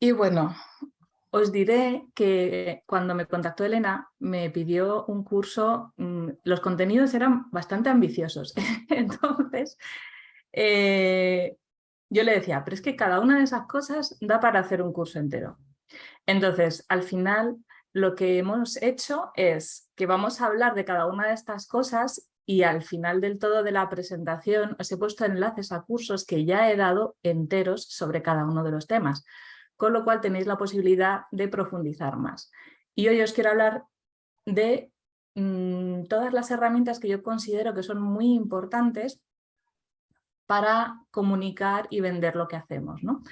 Y bueno, os diré que cuando me contactó Elena me pidió un curso, mm, los contenidos eran bastante ambiciosos, entonces eh, yo le decía, pero es que cada una de esas cosas da para hacer un curso entero. Entonces, al final, lo que hemos hecho es que vamos a hablar de cada una de estas cosas y al final del todo de la presentación os he puesto enlaces a cursos que ya he dado enteros sobre cada uno de los temas con lo cual tenéis la posibilidad de profundizar más. Y hoy os quiero hablar de mm, todas las herramientas que yo considero que son muy importantes para comunicar y vender lo que hacemos. ¿no?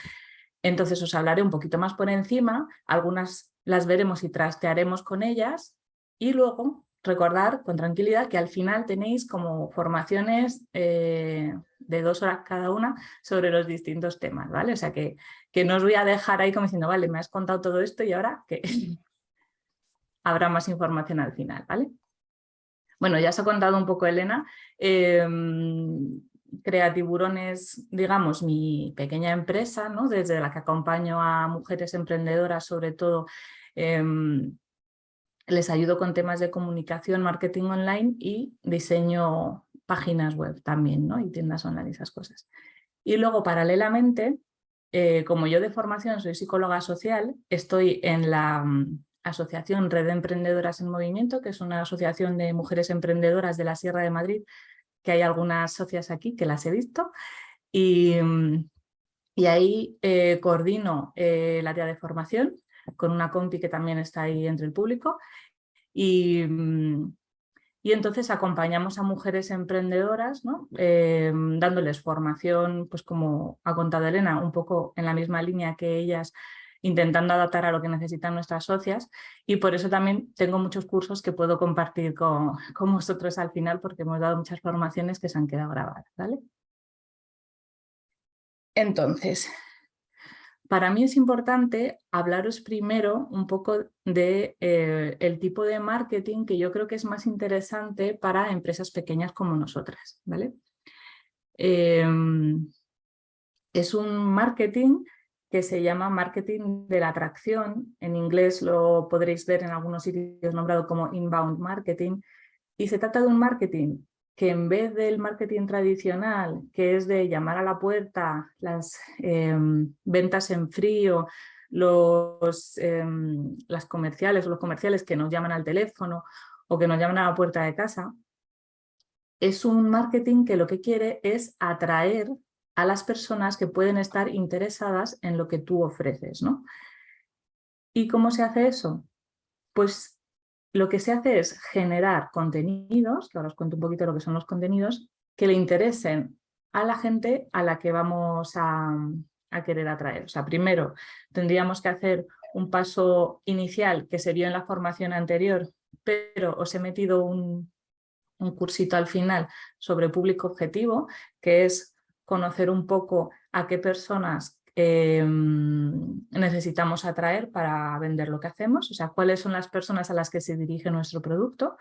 Entonces os hablaré un poquito más por encima, algunas las veremos y trastearemos con ellas y luego recordar con tranquilidad que al final tenéis como formaciones eh, de dos horas cada una sobre los distintos temas, ¿vale? O sea que, que no os voy a dejar ahí como diciendo, vale, me has contado todo esto y ahora que habrá más información al final, ¿vale? Bueno, ya os ha contado un poco Elena, eh, Creatiburones, digamos, mi pequeña empresa, ¿no? desde la que acompaño a mujeres emprendedoras, sobre todo em, les ayudo con temas de comunicación, marketing online y diseño páginas web también, ¿no? Y tiendas online y esas cosas. Y luego, paralelamente, eh, como yo de formación soy psicóloga social, estoy en la mm, asociación Red de Emprendedoras en Movimiento, que es una asociación de mujeres emprendedoras de la Sierra de Madrid, que hay algunas socias aquí que las he visto, y, mm, y ahí eh, coordino eh, el área de formación con una compi que también está ahí entre el público y, mm, y entonces acompañamos a mujeres emprendedoras, ¿no? Eh, dándoles formación, pues como ha contado Elena, un poco en la misma línea que ellas, intentando adaptar a lo que necesitan nuestras socias y por eso también tengo muchos cursos que puedo compartir con, con vosotros al final porque hemos dado muchas formaciones que se han quedado grabadas. ¿vale? Entonces, para mí es importante hablaros primero un poco de eh, el tipo de marketing que yo creo que es más interesante para empresas pequeñas como nosotras. ¿vale? Em, es un marketing que se llama marketing de la atracción. En inglés lo podréis ver en algunos sitios nombrado como inbound marketing. Y se trata de un marketing que en vez del marketing tradicional, que es de llamar a la puerta, las em, ventas en frío, los, em, las comerciales o los comerciales que nos llaman al teléfono o que nos llaman a la puerta de casa, es un marketing que lo que quiere es atraer a las personas que pueden estar interesadas en lo que tú ofreces. ¿no? ¿Y cómo se hace eso? Pues lo que se hace es generar contenidos, que ahora os cuento un poquito lo que son los contenidos, que le interesen a la gente a la que vamos a, querer atraer. O sea, primero tendríamos que hacer un paso inicial que se vio en la formación anterior, pero os he metido un, un cursito al final sobre público objetivo, que es conocer un poco a qué personas Em, necesitamos atraer para vender lo que hacemos, o sea, cuáles son las personas a las que se dirige nuestro producto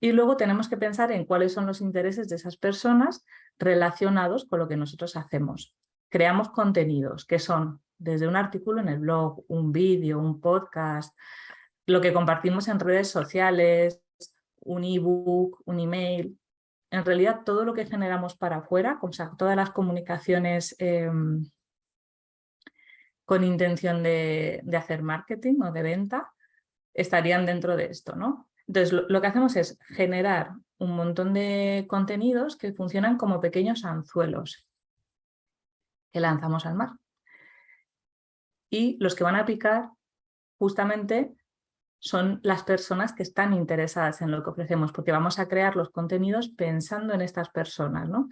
y luego tenemos que pensar en cuáles son los intereses de esas personas relacionados con lo que nosotros hacemos. Creamos contenidos que son desde un artículo en el blog, un vídeo, un podcast, lo que compartimos en redes sociales, un ebook, un email. En realidad todo lo que generamos para afuera, o sea, todas las comunicaciones em, con intención de, hacer marketing o de venta, estarían dentro de esto. ¿no? Entonces, lo, que hacemos es generar un montón de contenidos que funcionan como pequeños anzuelos que lanzamos al mar. Y los que van a picar justamente son las personas que están interesadas en lo que ofrecemos, porque vamos a crear los contenidos pensando en estas personas. ¿no?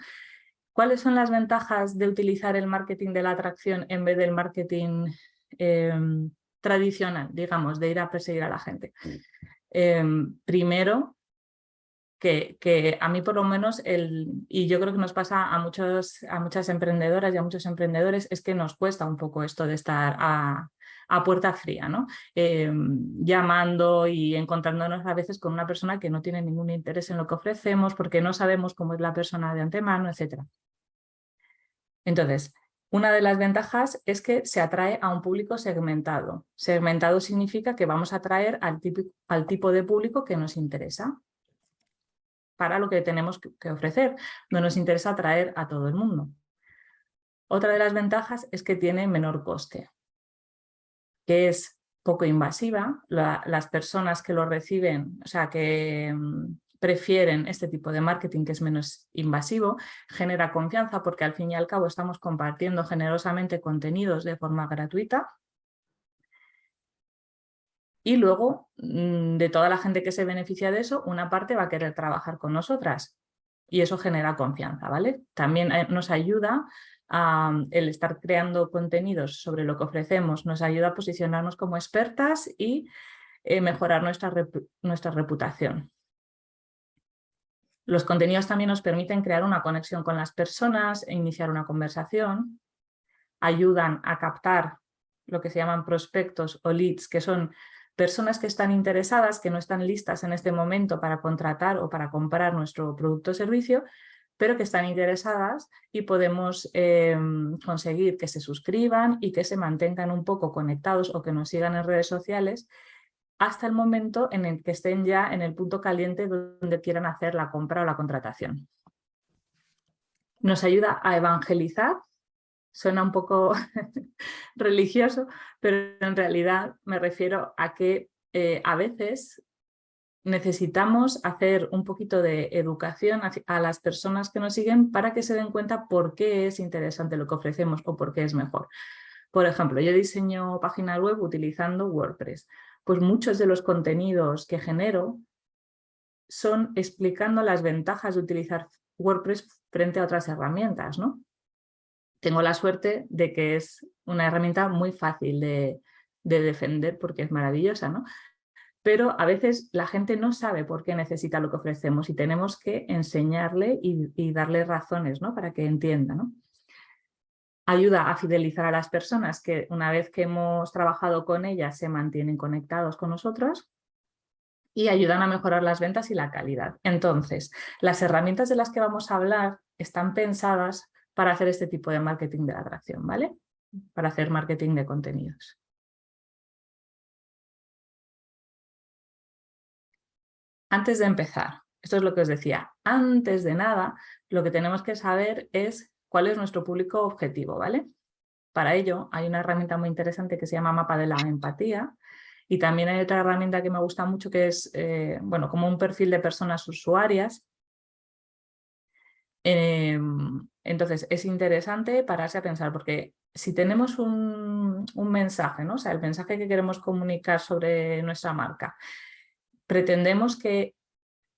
¿Cuáles son las ventajas de utilizar el marketing de la atracción en vez del marketing em, tradicional, digamos, de ir a perseguir a la gente? Em, primero, que, a mí por lo menos, el, y yo creo que nos pasa a, muchos, a muchas emprendedoras y a muchos emprendedores, es que nos cuesta un poco esto de estar a, puerta fría, ¿no? Em, llamando y encontrándonos a veces con una persona que no tiene ningún interés en lo que ofrecemos porque no sabemos cómo es la persona de antemano, etc. Entonces, Una de las ventajas es que se atrae a un público segmentado. Segmentado significa que vamos a atraer al, tipo de público que nos interesa para lo que tenemos que ofrecer. No nos interesa atraer a todo el mundo. Otra de las ventajas es que tiene menor coste, que es poco invasiva. las personas que lo reciben, o sea, que mm, prefieren este tipo de marketing que es menos invasivo, genera confianza porque al fin y al cabo estamos compartiendo generosamente contenidos de forma gratuita y luego mm, de toda la gente que se beneficia de eso, una parte va a querer trabajar con nosotras y eso genera confianza, ¿vale? También eh, nos ayuda a, el estar creando contenidos sobre lo que ofrecemos, nos ayuda a posicionarnos como expertas y eh, mejorar nuestra, nuestra reputación. Los contenidos también nos permiten crear una conexión con las personas e iniciar una conversación. Ayudan a captar lo que se llaman prospectos o leads, que son personas que están interesadas, que no están listas en este momento para contratar o para comprar nuestro producto o servicio, pero que están interesadas y podemos em, conseguir que se suscriban y que se mantengan un poco conectados o que nos sigan en redes sociales hasta el momento en el que estén ya en el punto caliente donde quieran hacer la compra o la contratación. Nos ayuda a evangelizar, suena un poco religioso, pero en realidad me refiero a que eh, a veces necesitamos hacer un poquito de educación a las personas que nos siguen para que se den cuenta por qué es interesante lo que ofrecemos o por qué es mejor. Por ejemplo, yo diseño páginas web utilizando WordPress pues muchos de los contenidos que genero son explicando las ventajas de utilizar WordPress frente a otras herramientas. ¿no? Tengo la suerte de que es una herramienta muy fácil de, defender porque es maravillosa, ¿no? pero a veces la gente no sabe por qué necesita lo que ofrecemos y tenemos que enseñarle y, y darle razones ¿no? para que entienda. ¿no? Ayuda a fidelizar a las personas que una vez que hemos trabajado con ellas se mantienen conectados con nosotros y ayudan a mejorar las ventas y la calidad. Entonces, las herramientas de las que vamos a hablar están pensadas para hacer este tipo de marketing de atracción, ¿vale? Para hacer marketing de contenidos. Antes de empezar, esto es lo que os decía, antes de nada, lo que tenemos que saber es cuál es nuestro público objetivo, ¿vale? Para ello hay una herramienta muy interesante que se llama Mapa de la Empatía y también hay otra herramienta que me gusta mucho que es, eh, bueno, como un perfil de personas usuarias. Em, entonces es interesante pararse a pensar porque si tenemos un, un mensaje, ¿no? o sea, el mensaje que queremos comunicar sobre nuestra marca, pretendemos que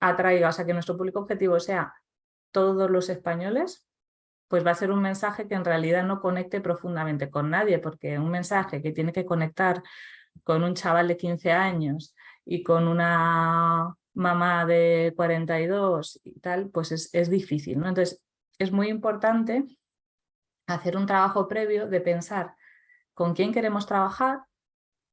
atraiga, o sea, que nuestro público objetivo sea todos los españoles, pues va a ser un mensaje que en realidad no conecte profundamente con nadie, porque un mensaje que tiene que conectar con un chaval de 15 años y con una mamá de 42 y tal, pues es, difícil. ¿no? Entonces, es muy importante hacer un trabajo previo de pensar con quién queremos trabajar,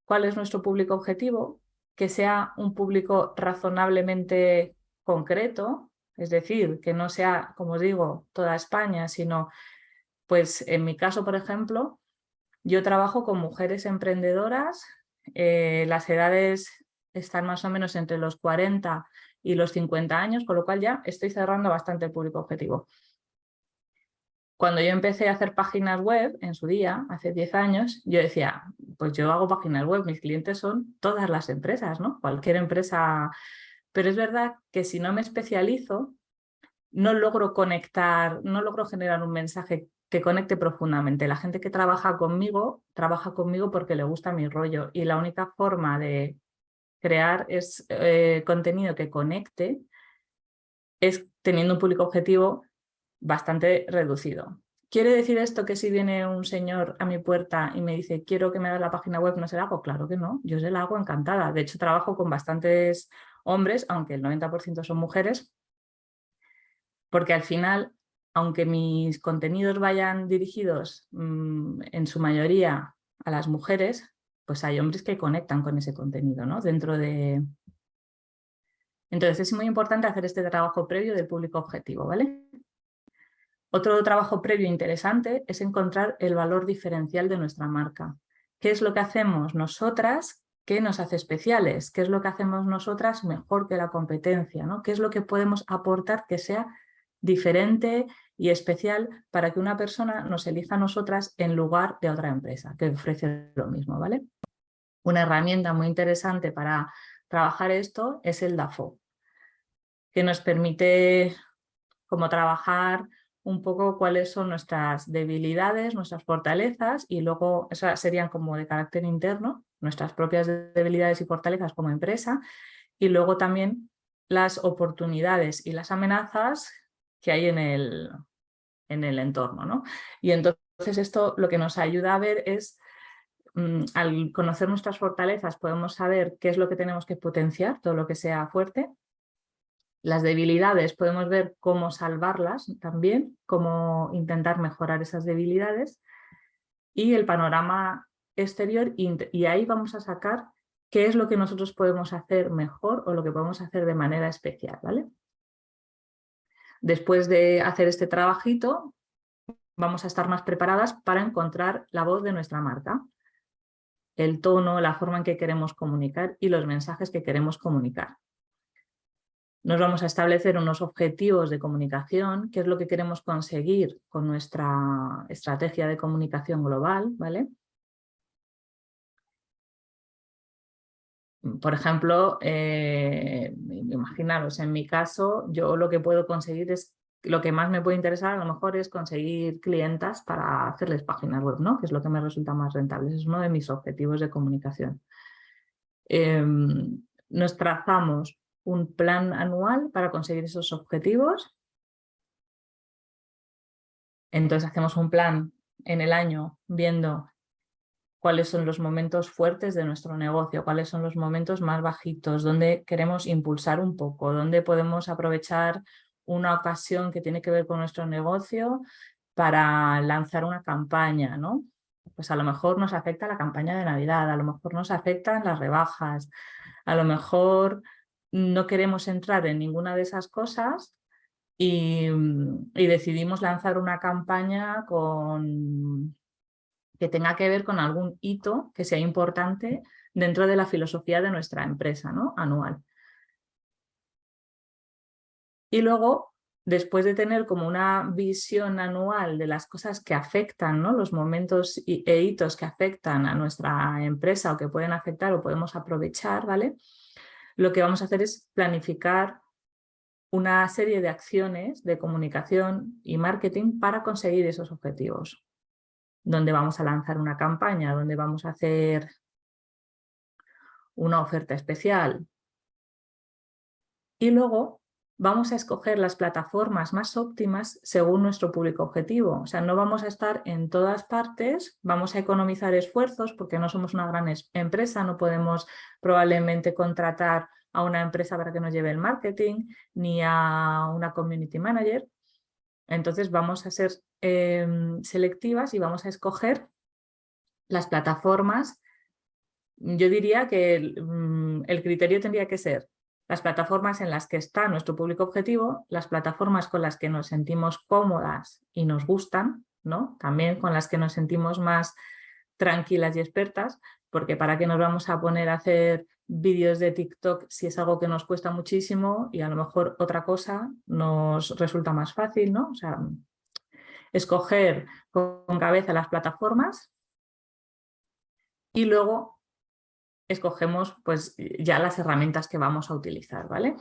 cuál es nuestro público objetivo, que sea un público razonablemente concreto, es decir, que no sea, como os digo, toda España, sino, pues en mi caso, por ejemplo, yo trabajo con mujeres emprendedoras, eh, las edades están más o menos entre los 40 y los 50 años, con lo cual ya estoy cerrando bastante el público objetivo. Cuando yo empecé a hacer páginas web en su día, hace 10 años, yo decía, pues yo hago páginas web, mis clientes son todas las empresas, ¿no? Cualquier empresa pero es verdad que si no me especializo, no logro conectar, no logro generar un mensaje que conecte profundamente. La gente que trabaja conmigo, trabaja conmigo porque le gusta mi rollo y la única forma de crear es, eh, contenido que conecte es teniendo un público objetivo bastante reducido. ¿Quiere decir esto que si viene un señor a mi puerta y me dice quiero que me hagas la página web, no se la hago? Claro que no, yo se la hago encantada. De hecho, trabajo con bastantes hombres, aunque el 90% son mujeres, porque al final, aunque mis contenidos vayan dirigidos mm, en su mayoría a las mujeres, pues hay hombres que conectan con ese contenido, ¿no? Dentro de... Entonces es muy importante hacer este trabajo previo del público objetivo, ¿vale? Otro trabajo previo interesante es encontrar el valor diferencial de nuestra marca. ¿Qué es lo que hacemos nosotras ¿Qué nos hace especiales? ¿Qué es lo que hacemos nosotras mejor que la competencia? ¿no? ¿Qué es lo que podemos aportar que sea diferente y especial para que una persona nos elija a nosotras en lugar de otra empresa que ofrece lo mismo? ¿vale? Una herramienta muy interesante para trabajar esto es el DAFO, que nos permite como trabajar un poco cuáles son nuestras debilidades, nuestras fortalezas y luego esas serían como de carácter interno, nuestras propias debilidades y fortalezas como empresa y luego también las oportunidades y las amenazas que hay en el, en el entorno. ¿no? Y entonces esto lo que nos ayuda a ver es, mm, al conocer nuestras fortalezas podemos saber qué es lo que tenemos que potenciar, todo lo que sea fuerte, las debilidades podemos ver cómo salvarlas también, cómo intentar mejorar esas debilidades y el panorama exterior y ahí vamos a sacar qué es lo que nosotros podemos hacer mejor o lo que podemos hacer de manera especial. ¿vale? Después de hacer este trabajito vamos a estar más preparadas para encontrar la voz de nuestra marca, el tono, la forma en que queremos comunicar y los mensajes que queremos comunicar. Nos vamos a establecer unos objetivos de comunicación, qué es lo que queremos conseguir con nuestra estrategia de comunicación global, ¿vale? Por ejemplo, eh, imaginaros, en mi caso, yo lo que puedo conseguir es, lo que más me puede interesar a lo mejor es conseguir clientas para hacerles páginas web, ¿no? que es lo que me resulta más rentable, es uno de mis objetivos de comunicación. Em, nos trazamos un plan anual para conseguir esos objetivos. Entonces hacemos un plan en el año viendo cuáles son los momentos fuertes de nuestro negocio, cuáles son los momentos más bajitos, dónde queremos impulsar un poco, dónde podemos aprovechar una ocasión que tiene que ver con nuestro negocio para lanzar una campaña, ¿no? Pues a lo mejor nos afecta la campaña de Navidad, a lo mejor nos afectan las rebajas, a lo mejor no queremos entrar en ninguna de esas cosas y, decidimos lanzar una campaña con, que tenga que ver con algún hito que sea importante dentro de la filosofía de nuestra empresa ¿no? anual. Y luego, después de tener como una visión anual de las cosas que afectan, ¿no? los momentos e hitos que afectan a nuestra empresa o que pueden afectar o podemos aprovechar, ¿vale? lo que vamos a hacer es planificar una serie de acciones de comunicación y marketing para conseguir esos objetivos. Donde vamos a lanzar una campaña, donde vamos a hacer una oferta especial. Y luego vamos a escoger las plataformas más óptimas según nuestro público objetivo. O sea, no vamos a estar en todas partes, vamos a economizar esfuerzos porque no somos una gran empresa, no podemos probablemente contratar a una empresa para que nos lleve el marketing, ni a una community manager. Entonces vamos a ser em, selectivas y vamos a escoger las plataformas. Yo diría que mm, el criterio tendría que ser las plataformas en las que está nuestro público objetivo, las plataformas con las que nos sentimos cómodas y nos gustan, ¿no? también con las que nos sentimos más tranquilas y expertas, porque para qué nos vamos a poner a hacer vídeos de TikTok si es algo que nos cuesta muchísimo y a lo mejor otra cosa nos resulta más fácil, ¿no? O sea, escoger con cabeza las plataformas y luego escogemos pues ya las herramientas que vamos a utilizar, ¿vale?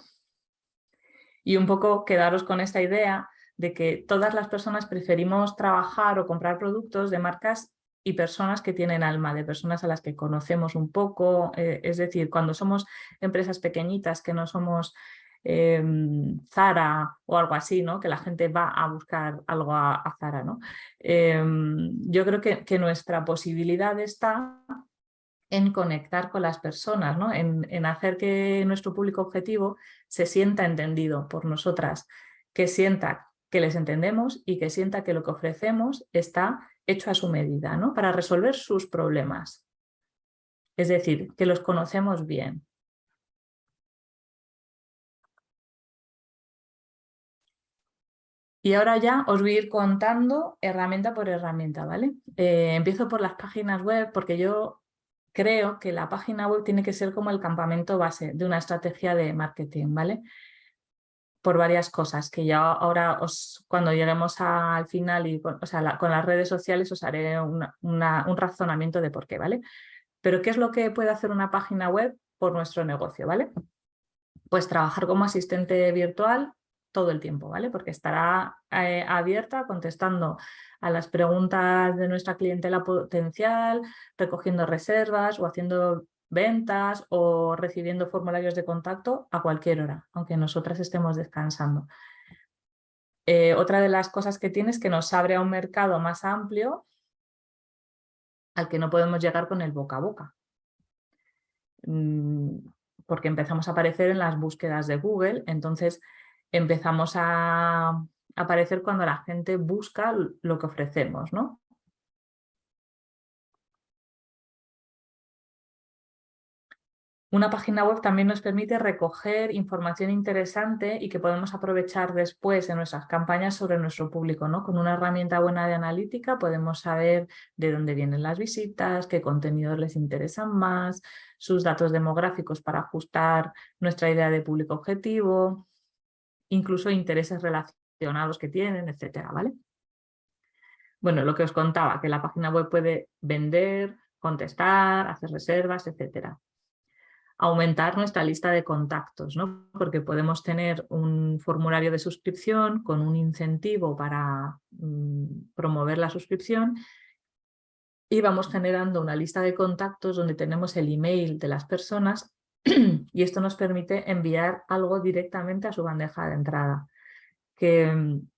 Y un poco quedaros con esta idea de que todas las personas preferimos trabajar o comprar productos de marcas y personas que tienen alma, de personas a las que conocemos un poco, eh, es decir, cuando somos empresas pequeñitas que no somos em, Zara o algo así, ¿no? que la gente va a buscar algo a, Zara. ¿no? Em, yo creo que, que, nuestra posibilidad está en conectar con las personas, ¿no? en, hacer que nuestro público objetivo se sienta entendido por nosotras, que sienta que les entendemos y que sienta que lo que ofrecemos está hecho a su medida, ¿no? para resolver sus problemas. Es decir, que los conocemos bien. Y ahora ya os voy a ir contando herramienta por herramienta, ¿vale? Eh, empiezo por las páginas web porque yo creo que la página web tiene que ser como el campamento base de una estrategia de marketing, ¿vale? Por varias cosas que ya ahora os, cuando lleguemos al final y con, o sea, con las redes sociales os haré un razonamiento de por qué, ¿vale? Pero ¿qué es lo que puede hacer una página web por nuestro negocio, ¿vale? Pues trabajar como asistente virtual todo el tiempo, ¿vale? Porque estará eh, abierta contestando a las preguntas de nuestra clientela potencial, recogiendo reservas o haciendo ventas o recibiendo formularios de contacto a cualquier hora, aunque nosotras estemos descansando. Eh, otra de las cosas que tiene es que nos abre a un mercado más amplio al que no podemos llegar con el boca a boca. Mm, porque empezamos a aparecer en las búsquedas de Google, entonces empezamos a aparecer cuando la gente busca lo que ofrecemos, ¿no? Una página web también nos permite recoger información interesante y que podemos aprovechar después en nuestras campañas sobre nuestro público. ¿no? Con una herramienta buena de analítica podemos saber de dónde vienen las visitas, qué contenidos les interesan más, sus datos demográficos para ajustar nuestra idea de público objetivo, incluso intereses relacionados que tienen, etcétera, ¿vale? Bueno, lo que os contaba, que la página web puede vender, contestar, hacer reservas, etcétera. Aumentar nuestra lista de contactos, ¿no? Porque podemos tener un formulario de suscripción con un incentivo para mm, promover la suscripción y vamos generando una lista de contactos donde tenemos el email de las personas y esto nos permite enviar algo directamente a su bandeja de entrada, que mm,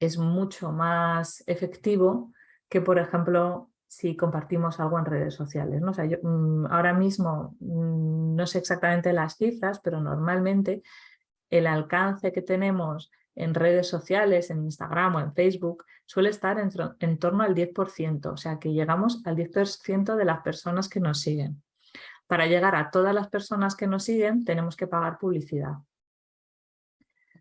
es mucho más efectivo que, por ejemplo, si compartimos algo en redes sociales. ¿no? Mm, ahora mismo mm, no sé exactamente las cifras, pero normalmente el alcance que tenemos en redes sociales, en Instagram o en Facebook, suele estar en, en torno al 10%, o sea que llegamos al 10% de las personas que nos siguen. Para llegar a todas las personas que nos siguen tenemos que pagar publicidad.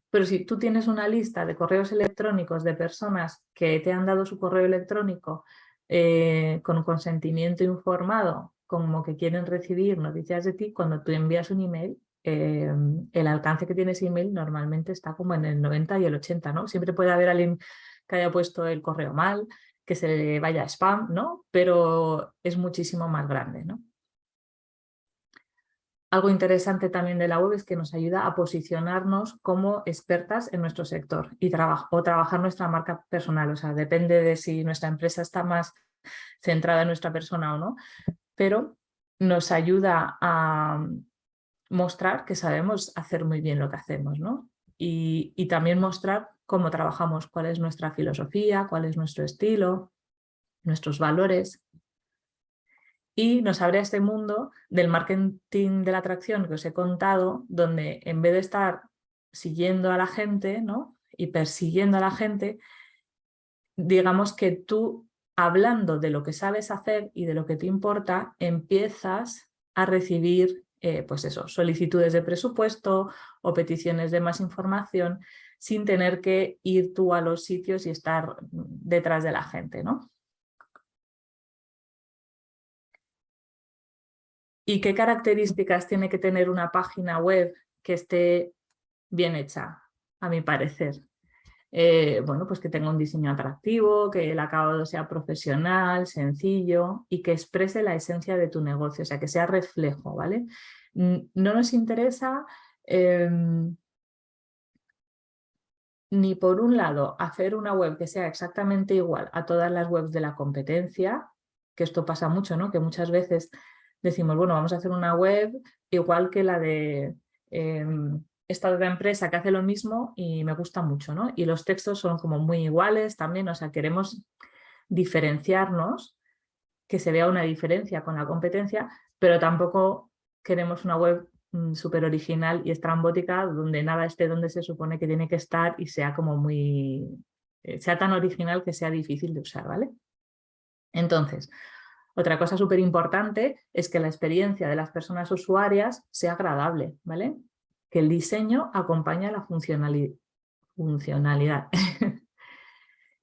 Pero si tú tienes una lista de correos electrónicos de personas que te han dado su correo electrónico eh, con consentimiento informado, como que quieren recibir noticias de ti, cuando tú envías un email, eh, el alcance que tiene ese email normalmente está como en el 90 y el 80, ¿no? Siempre puede haber alguien que haya puesto el correo mal, que se le vaya a spam, ¿no? Pero es muchísimo más grande, ¿no? Algo interesante también de la web es que nos ayuda a posicionarnos como expertas en nuestro sector y o trabajar nuestra marca personal. O sea, depende de si nuestra empresa está más centrada en nuestra persona o no, pero nos ayuda a mostrar que sabemos hacer muy bien lo que hacemos, ¿no? Y, y también mostrar cómo trabajamos, cuál es nuestra filosofía, cuál es nuestro estilo, nuestros valores y nos abre este mundo del marketing de la atracción que os he contado, donde en vez de estar siguiendo a la gente ¿no? y persiguiendo a la gente, digamos que tú hablando de lo que sabes hacer y de lo que te importa, empiezas a recibir eh, pues eso, solicitudes de presupuesto o peticiones de más información sin tener que ir tú a los sitios y estar detrás de la gente. ¿no? ¿Y qué características tiene que tener una página web que esté bien hecha, a mi parecer? Eh, bueno, pues que tenga un diseño atractivo, que el acabado sea profesional, sencillo y que exprese la esencia de tu negocio, o sea, que sea reflejo, ¿vale? No nos interesa em, ni por un lado hacer una web que sea exactamente igual a todas las webs de la competencia, que esto pasa mucho, ¿no? Que muchas veces decimos, bueno, vamos a hacer una web igual que la de em, esta otra empresa que hace lo mismo y me gusta mucho, ¿no? Y los textos son como muy iguales también, o sea, queremos diferenciarnos, que se vea una diferencia con la competencia, pero tampoco queremos una web mm, súper original y estrambótica donde nada esté donde se supone que tiene que estar y sea como muy, eh, sea tan original que sea difícil de usar, ¿vale? Entonces, otra cosa súper importante es que la experiencia de las personas usuarias sea agradable, ¿vale? Que el diseño acompañe a la funcionalidad.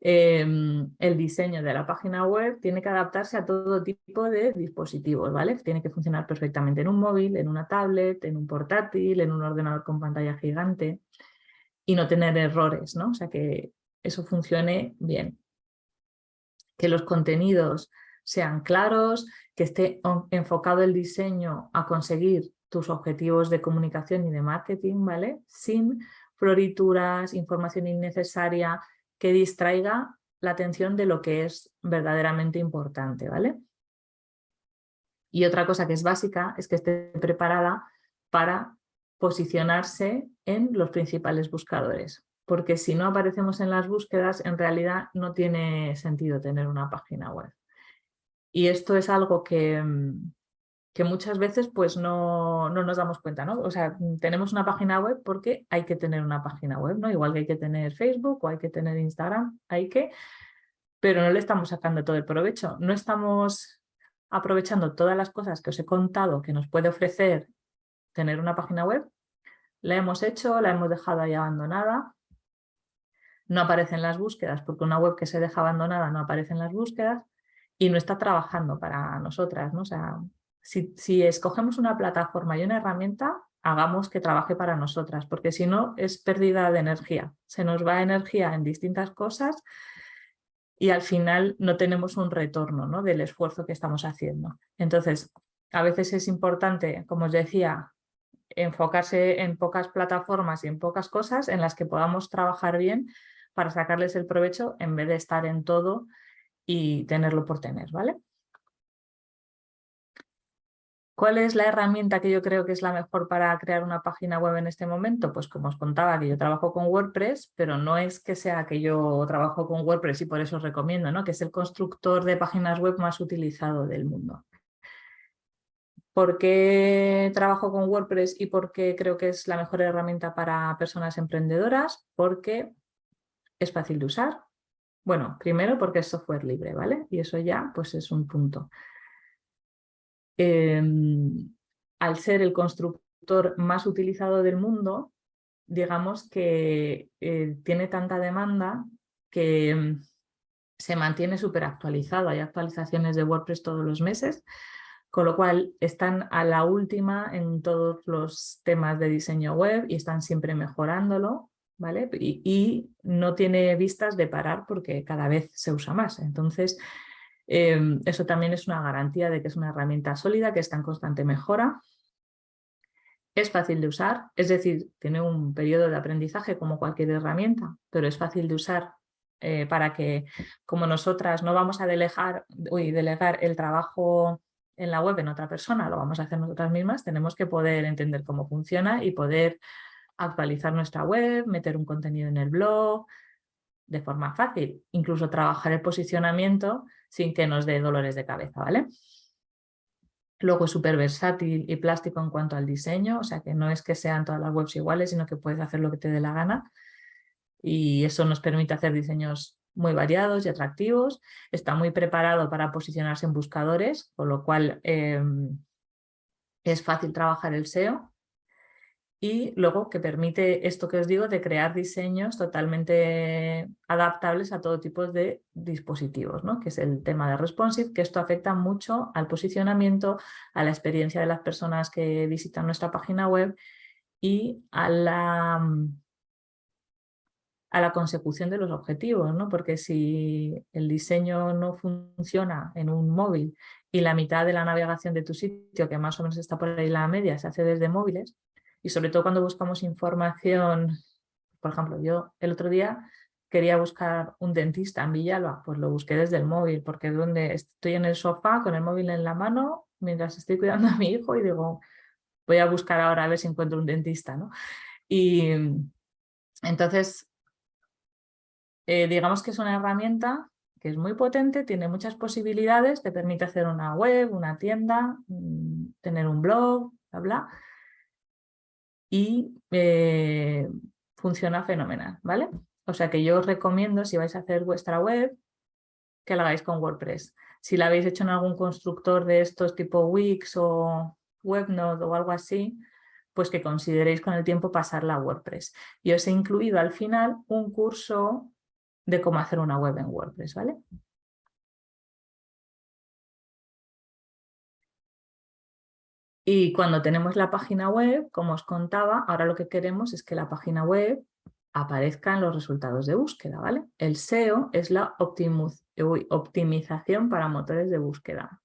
Em, el diseño de la página web tiene que adaptarse a todo tipo de dispositivos, ¿vale? Tiene que funcionar perfectamente en un móvil, en una tablet, en un portátil, en un ordenador con pantalla gigante y no tener errores, ¿no? O sea, que eso funcione bien. Que los contenidos sean claros, que esté enfocado el diseño a conseguir tus objetivos de comunicación y de marketing, ¿vale? Sin florituras, información innecesaria que distraiga la atención de lo que es verdaderamente importante, ¿vale? Y otra cosa que es básica es que esté preparada para posicionarse en los principales buscadores, porque si no aparecemos en las búsquedas, en realidad no tiene sentido tener una página web. Y esto es algo que, mm, que muchas veces pues no, no, nos damos cuenta, ¿no? O sea, tenemos una página web porque hay que tener una página web, ¿no? Igual que hay que tener Facebook o hay que tener Instagram, hay que, pero no le estamos sacando todo el provecho. No estamos aprovechando todas las cosas que os he contado que nos puede ofrecer tener una página web. La hemos hecho, la hemos dejado ahí abandonada. No aparecen las búsquedas porque una web que se deja abandonada no aparece en las búsquedas y no está trabajando para nosotras, ¿no? Sea, si, escogemos una plataforma y una herramienta, hagamos que trabaje para nosotras, porque si no es pérdida de energía. Se nos va energía en distintas cosas y al final no tenemos un retorno ¿no? del esfuerzo que estamos haciendo. Entonces, a veces es importante, como os decía, enfocarse en pocas plataformas y en pocas cosas en las que podamos trabajar bien para sacarles el provecho en vez de estar en todo y tenerlo por tener, ¿vale? ¿Cuál es la herramienta que yo creo que es la mejor para crear una página web en este momento? Pues como os contaba que yo trabajo con WordPress, pero no es que sea que yo trabajo con WordPress y por eso os recomiendo, ¿no? que es el constructor de páginas web más utilizado del mundo. ¿Por qué trabajo con WordPress y por qué creo que es la mejor herramienta para personas emprendedoras? Porque es fácil de usar. Bueno, primero porque es software libre, ¿vale? Y eso ya pues es un punto. Em, al ser el constructor más utilizado del mundo, digamos que eh, tiene tanta demanda que em, se mantiene súper actualizado. Hay actualizaciones de WordPress todos los meses, con lo cual están a la última en todos los temas de diseño web y están siempre mejorándolo. Y no tiene vistas de parar porque cada vez se usa más. Entonces, Em, eso también es una garantía de que es una herramienta sólida, que está en constante mejora. Es fácil de usar, es decir, tiene un periodo de aprendizaje como cualquier herramienta, pero es fácil de usar eh, para que, como nosotras no vamos a delegar, uy, delegar el trabajo en la web en otra persona, lo vamos a hacer nosotras mismas, tenemos que poder entender cómo funciona y poder actualizar nuestra web, meter un contenido en el blog, de forma fácil, incluso trabajar el posicionamiento sin que nos dé dolores de cabeza, ¿vale? Luego es súper versátil y plástico en cuanto al diseño, o sea que no es que sean todas las webs iguales, sino que puedes hacer lo que te dé la gana y eso nos permite hacer diseños muy variados y atractivos. Está muy preparado para posicionarse en buscadores, con lo cual em, es fácil trabajar el SEO y luego que permite esto que os digo de crear diseños totalmente adaptables a todo tipo de dispositivos, ¿no? que es el tema de responsive, que esto afecta mucho al posicionamiento, a la experiencia de las personas que visitan nuestra página web y a la, mm, a la consecución de los objetivos, ¿no? porque si el diseño no funciona en un móvil y la mitad de la navegación de tu sitio, que más o menos está por ahí la media, se hace desde móviles, y sobre todo cuando buscamos información, por ejemplo, yo el otro día quería buscar un dentista en Villalba, pues lo busqué desde el móvil, porque donde estoy en el sofá con el móvil en la mano mientras estoy cuidando a mi hijo y digo, voy a buscar ahora a ver si encuentro un dentista. ¿no? Y entonces, eh, digamos que es una herramienta que es muy potente, tiene muchas posibilidades, te permite hacer una web, una tienda, mm, tener un blog, bla, bla, y eh, funciona fenomenal, ¿vale? O sea que yo os recomiendo, si vais a hacer vuestra web, que la hagáis con WordPress. Si la habéis hecho en algún constructor de estos tipo Wix o WebNode o algo así, pues que consideréis con el tiempo pasarla a WordPress. Y os he incluido al final un curso de cómo hacer una web en WordPress, ¿vale? Y cuando tenemos la página web, como os contaba, ahora lo que queremos es que la página web aparezca en los resultados de búsqueda, ¿vale? El SEO es la optimización para motores de búsqueda,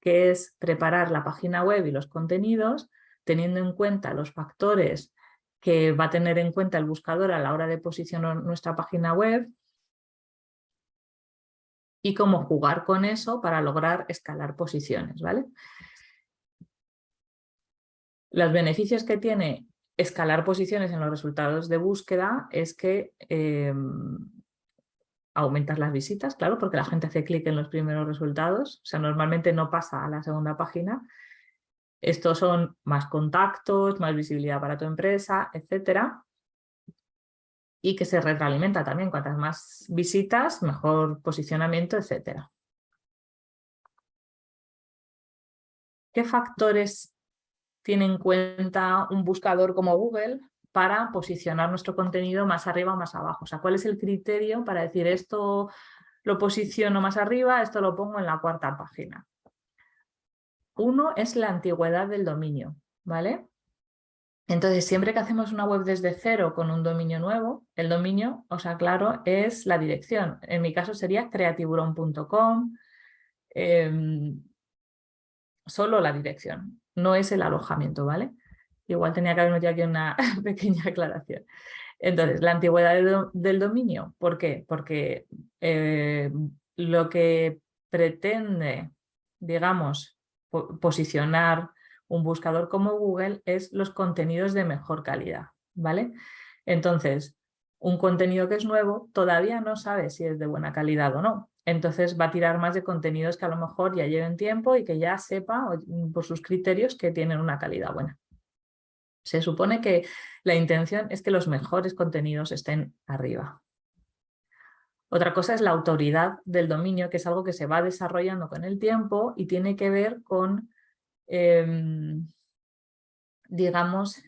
que es preparar la página web y los contenidos teniendo en cuenta los factores que va a tener en cuenta el buscador a la hora de posicionar nuestra página web y cómo jugar con eso para lograr escalar posiciones, ¿vale? Los beneficios que tiene escalar posiciones en los resultados de búsqueda es que em, aumentas las visitas, claro, porque la gente hace clic en los primeros resultados, o sea, normalmente no pasa a la segunda página. Estos son más contactos, más visibilidad para tu empresa, etcétera. Y que se retroalimenta también, cuantas más visitas, mejor posicionamiento, etcétera. ¿Qué factores tiene en cuenta un buscador como Google para posicionar nuestro contenido más arriba o más abajo. O sea, ¿cuál es el criterio para decir esto lo posiciono más arriba, esto lo pongo en la cuarta página? Uno es la antigüedad del dominio, ¿vale? Entonces, siempre que hacemos una web desde cero con un dominio nuevo, el dominio, o sea, claro, es la dirección. En mi caso sería creatiburon.com, em, solo la dirección no es el alojamiento, ¿vale? Igual tenía que haber metido aquí una pequeña aclaración. Entonces, la antigüedad del, dominio, ¿por qué? Porque eh, lo que pretende, digamos, posicionar un buscador como Google es los contenidos de mejor calidad, ¿vale? Entonces, un contenido que es nuevo todavía no sabe si es de buena calidad o no. Entonces va a tirar más de contenidos que a lo mejor ya lleven tiempo y que ya sepa mm, por sus criterios que tienen una calidad buena. Se supone que la intención es que los mejores contenidos estén arriba. Otra cosa es la autoridad del dominio, que es algo que se va desarrollando con el tiempo y tiene que ver con, em, digamos,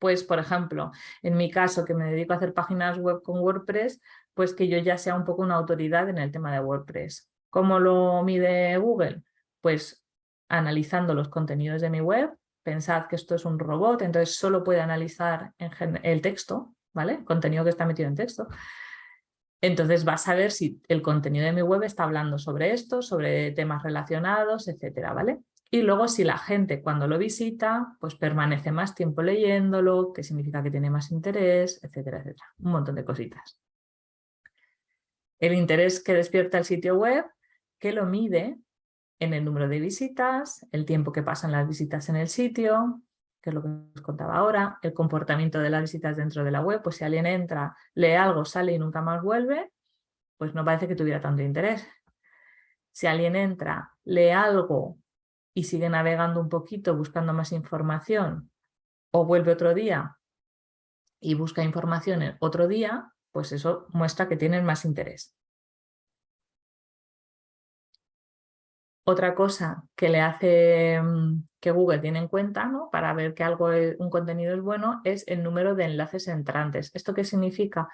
pues por ejemplo, en mi caso que me dedico a hacer páginas web con WordPress, pues que yo ya sea un poco una autoridad en el tema de WordPress. ¿Cómo lo mide Google? Pues analizando los contenidos de mi web, pensad que esto es un robot, entonces solo puede analizar el texto, ¿vale? Contenido que está metido en texto. Entonces va a saber si el contenido de mi web está hablando sobre esto, sobre temas relacionados, etcétera, ¿vale? Y luego si la gente cuando lo visita, pues permanece más tiempo leyéndolo, que significa que tiene más interés, etcétera, etcétera. Un montón de cositas. El interés que despierta el sitio web, que lo mide en el número de visitas, el tiempo que pasan las visitas en el sitio, que es lo que os contaba ahora, el comportamiento de las visitas dentro de la web, pues si alguien entra, lee algo, sale y nunca más vuelve, pues no parece que tuviera tanto interés. Si alguien entra, lee algo, y sigue navegando un poquito buscando más información o vuelve otro día y busca información otro día, pues eso muestra que tienen más interés. Otra cosa que le hace mm, que Google tiene en cuenta ¿no? para ver que algo, un contenido es bueno es el número de enlaces entrantes. ¿Esto qué significa?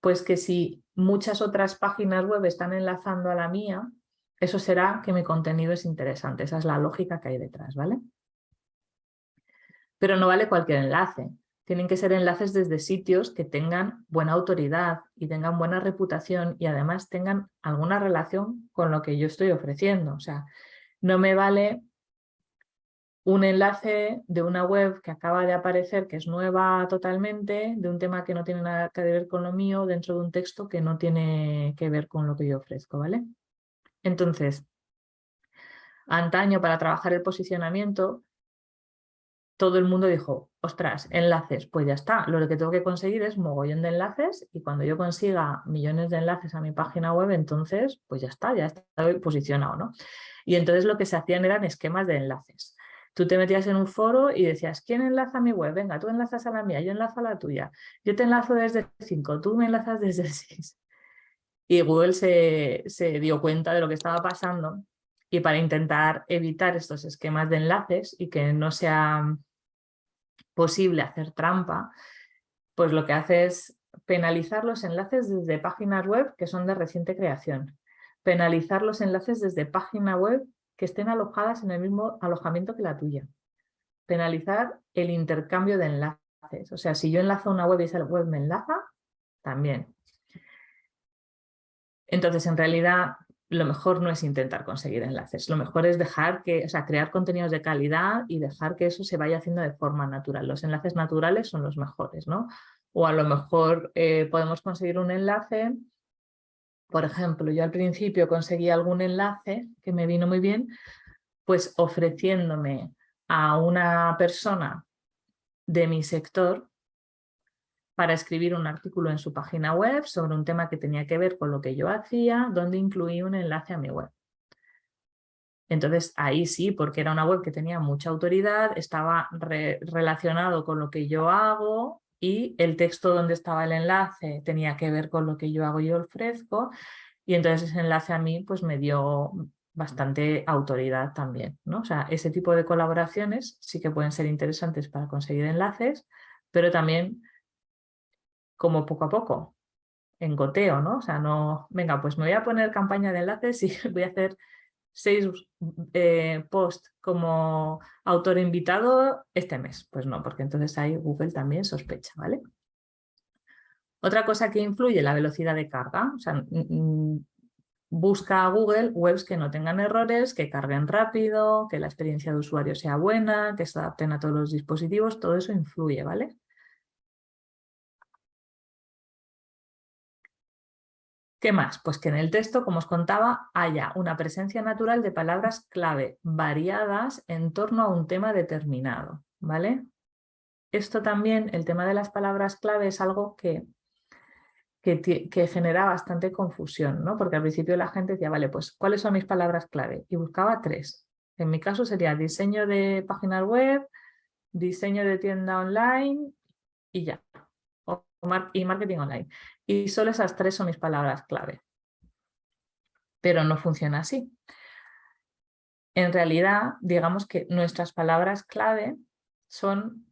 Pues que si muchas otras páginas web están enlazando a la mía, eso será que mi contenido es interesante. Esa es la lógica que hay detrás, ¿vale? Pero no vale cualquier enlace. Tienen que ser enlaces desde sitios que tengan buena autoridad y tengan buena reputación y además tengan alguna relación con lo que yo estoy ofreciendo. O sea, no me vale un enlace de una web que acaba de aparecer, que es nueva totalmente, de un tema que no tiene nada que ver con lo mío, dentro de un texto que no tiene que ver con lo que yo ofrezco, ¿vale? Entonces, antaño para trabajar el posicionamiento, todo el mundo dijo, ostras, enlaces, pues ya está, lo que tengo que conseguir es mogollón de enlaces y cuando yo consiga millones de enlaces a mi página web, entonces, pues ya está, ya está posicionado, ¿no? Y entonces lo que se hacían eran esquemas de enlaces. Tú te metías en un foro y decías, ¿quién enlaza a mi web? Venga, tú enlazas a la mía, yo enlazo a la tuya. Yo te enlazo desde 5, tú me enlazas desde 6. Y Google se, dio cuenta de lo que estaba pasando y para intentar evitar estos esquemas de enlaces y que no sea posible hacer trampa, pues lo que hace es penalizar los enlaces desde páginas web que son de reciente creación, penalizar los enlaces desde página web que estén alojadas en el mismo alojamiento que la tuya, penalizar el intercambio de enlaces, o sea, si yo enlazo una web y esa web me enlaza, también. Entonces, en realidad, lo mejor no es intentar conseguir enlaces, lo mejor es dejar que, o sea, crear contenidos de calidad y dejar que eso se vaya haciendo de forma natural. Los enlaces naturales son los mejores, ¿no? O a lo mejor eh, podemos conseguir un enlace, por ejemplo, yo al principio conseguí algún enlace que me vino muy bien, pues ofreciéndome a una persona de mi sector para escribir un artículo en su página web sobre un tema que tenía que ver con lo que yo hacía, donde incluí un enlace a mi web. Entonces ahí sí, porque era una web que tenía mucha autoridad, estaba relacionado con lo que yo hago y el texto donde estaba el enlace tenía que ver con lo que yo hago y ofrezco y entonces ese enlace a mí pues me dio bastante autoridad también. ¿no? O sea, ese tipo de colaboraciones sí que pueden ser interesantes para conseguir enlaces, pero también como poco a poco, en goteo, ¿no? O sea, no, venga, pues me voy a poner campaña de enlaces y voy a hacer seis eh, posts como autor invitado este mes. Pues no, porque entonces ahí Google también sospecha, ¿vale? Otra cosa que influye, la velocidad de carga. O sea, busca a Google webs que no tengan errores, que carguen rápido, que la experiencia de usuario sea buena, que se adapten a todos los dispositivos, todo eso influye, ¿vale? ¿Qué más? Pues que en el texto, como os contaba, haya una presencia natural de palabras clave variadas en torno a un tema determinado. ¿vale? Esto también, el tema de las palabras clave es algo que, que, genera bastante confusión, ¿no? porque al principio la gente decía, vale, pues ¿cuáles son mis palabras clave? Y buscaba tres. En mi caso sería diseño de páginas web, diseño de tienda online y ya. Y marketing online. Y solo esas tres son mis palabras clave. Pero no funciona así. En realidad, digamos que nuestras palabras clave son